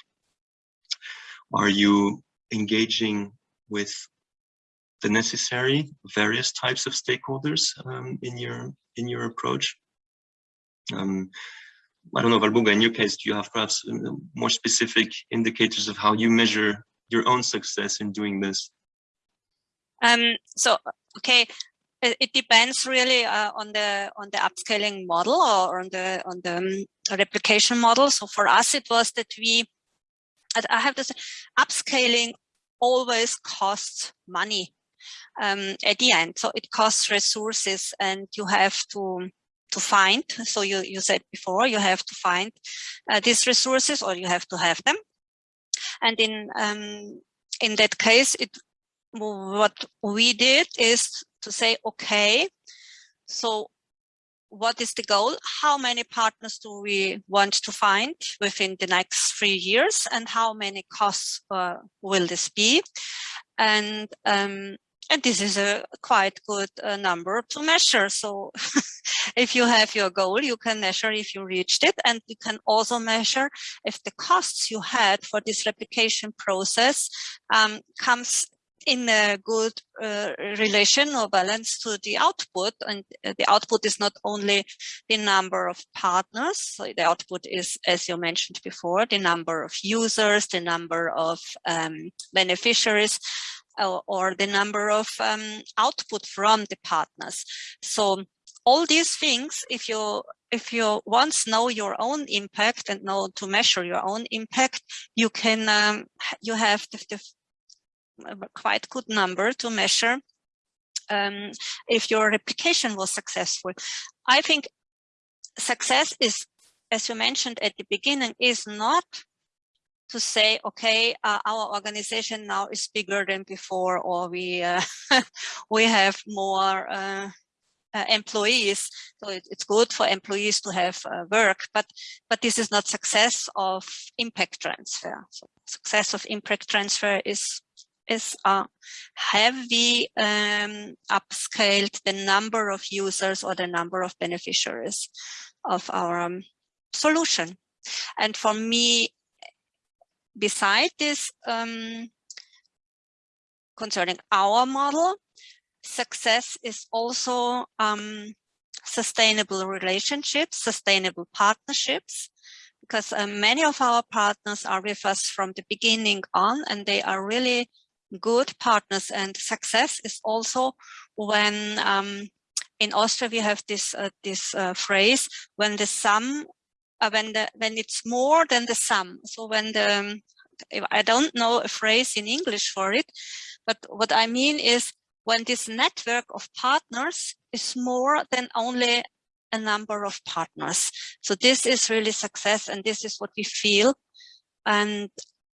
Are you engaging with the necessary various types of stakeholders um, in your in your approach? Um, I don't know, Walburga, in your case, do you have perhaps uh, more specific indicators of how you measure your own success in doing this? Um, so, okay, it, it depends really uh, on the on the upscaling model or on the on the um, replication model. So for us, it was that we, I have to say, upscaling always costs money um, at the end. So it costs resources and you have to to find. So you, you said before, you have to find uh, these resources or you have to have them. And in um, in that case, it what we did is to say, okay, so what is the goal? How many partners do we want to find within the next three years? And how many costs uh, will this be? And um, and this is a quite good uh, number to measure. So *laughs* if you have your goal, you can measure if you reached it. And you can also measure if the costs you had for this replication process um, comes in a good uh, relation or balance to the output. And uh, the output is not only the number of partners. So the output is, as you mentioned before, the number of users, the number of um, beneficiaries, or, the number of um, output from the partners. So all these things, if you if you once know your own impact and know to measure your own impact, you can um, you have the, the quite good number to measure um, if your replication was successful. I think success is, as you mentioned at the beginning, is not to say, okay, uh, our organization now is bigger than before, or we uh, *laughs* we have more uh, uh employees. So it, it's good for employees to have uh, work, but but this is not success of impact transfer. So success of impact transfer is is uh, have we um, upscaled the number of users or the number of beneficiaries of our um, solution? And for me, beside this, um, concerning our model, success is also um, sustainable relationships, sustainable partnerships, because uh, many of our partners are with us from the beginning on and they are really good partners and success is also when um, in Austria we have this uh, this uh, phrase when the sum uh, when the when it's more than the sum so when the I don't know a phrase in English for it but what I mean is when this network of partners is more than only a number of partners. So this is really success and this is what we feel and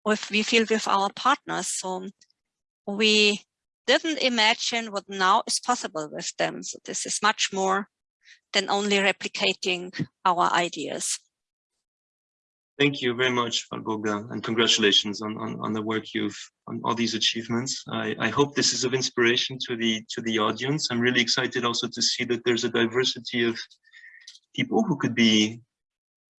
we feel with our partners. So we didn't imagine what now is possible with them. So this is much more than only replicating our ideas. Thank you very much, Walburga, and congratulations on, on, on the work you've on all these achievements. I, I hope this is of inspiration to the to the audience. I'm really excited also to see that there's a diversity of people who could be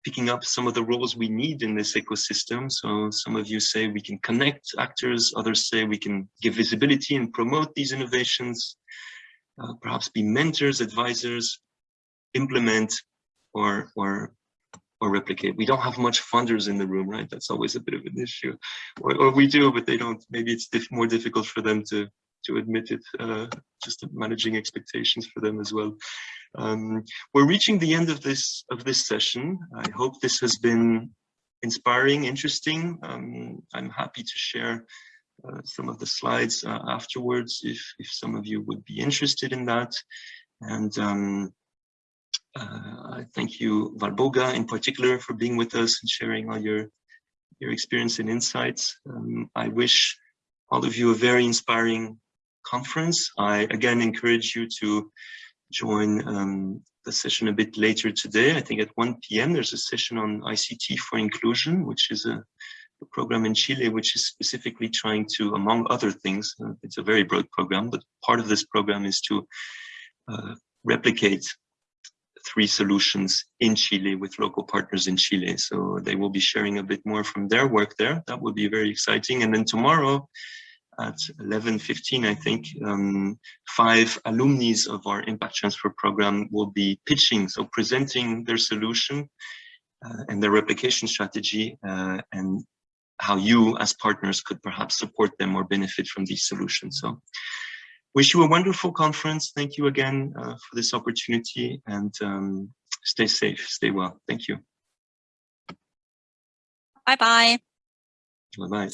picking up some of the roles we need in this ecosystem. So some of you say we can connect actors, others say we can give visibility and promote these innovations, uh, perhaps be mentors, advisors, implement or, or, or replicate. We don't have much funders in the room, right? That's always a bit of an issue. Or, or we do, but they don't, maybe it's diff more difficult for them to, to admit it, uh, just managing expectations for them as well. Um, we're reaching the end of this of this session. I hope this has been inspiring, interesting. Um, I'm happy to share uh, some of the slides uh, afterwards if if some of you would be interested in that. And um, uh, I thank you, Walburga, in particular, for being with us and sharing all your your experience and insights. Um, I wish all of you a very inspiring conference. I again encourage you to join um, the session a bit later today. I think at 1 p.m. there's a session on ICT for inclusion, which is a, a, program in Chile which is specifically trying to, among other things, uh, it's a very broad program, but part of this program is to uh, replicate three solutions in Chile with local partners in Chile. So they will be sharing a bit more from their work there. That will be very exciting. And then tomorrow, at 11.15, I think, um, five alumni of our impact transfer program will be pitching, so presenting their solution uh, and their replication strategy uh, and how you as partners could perhaps support them or benefit from these solutions. So wish you a wonderful conference. Thank you again uh, for this opportunity and um, stay safe, stay well. Thank you. Bye-bye. Bye-bye.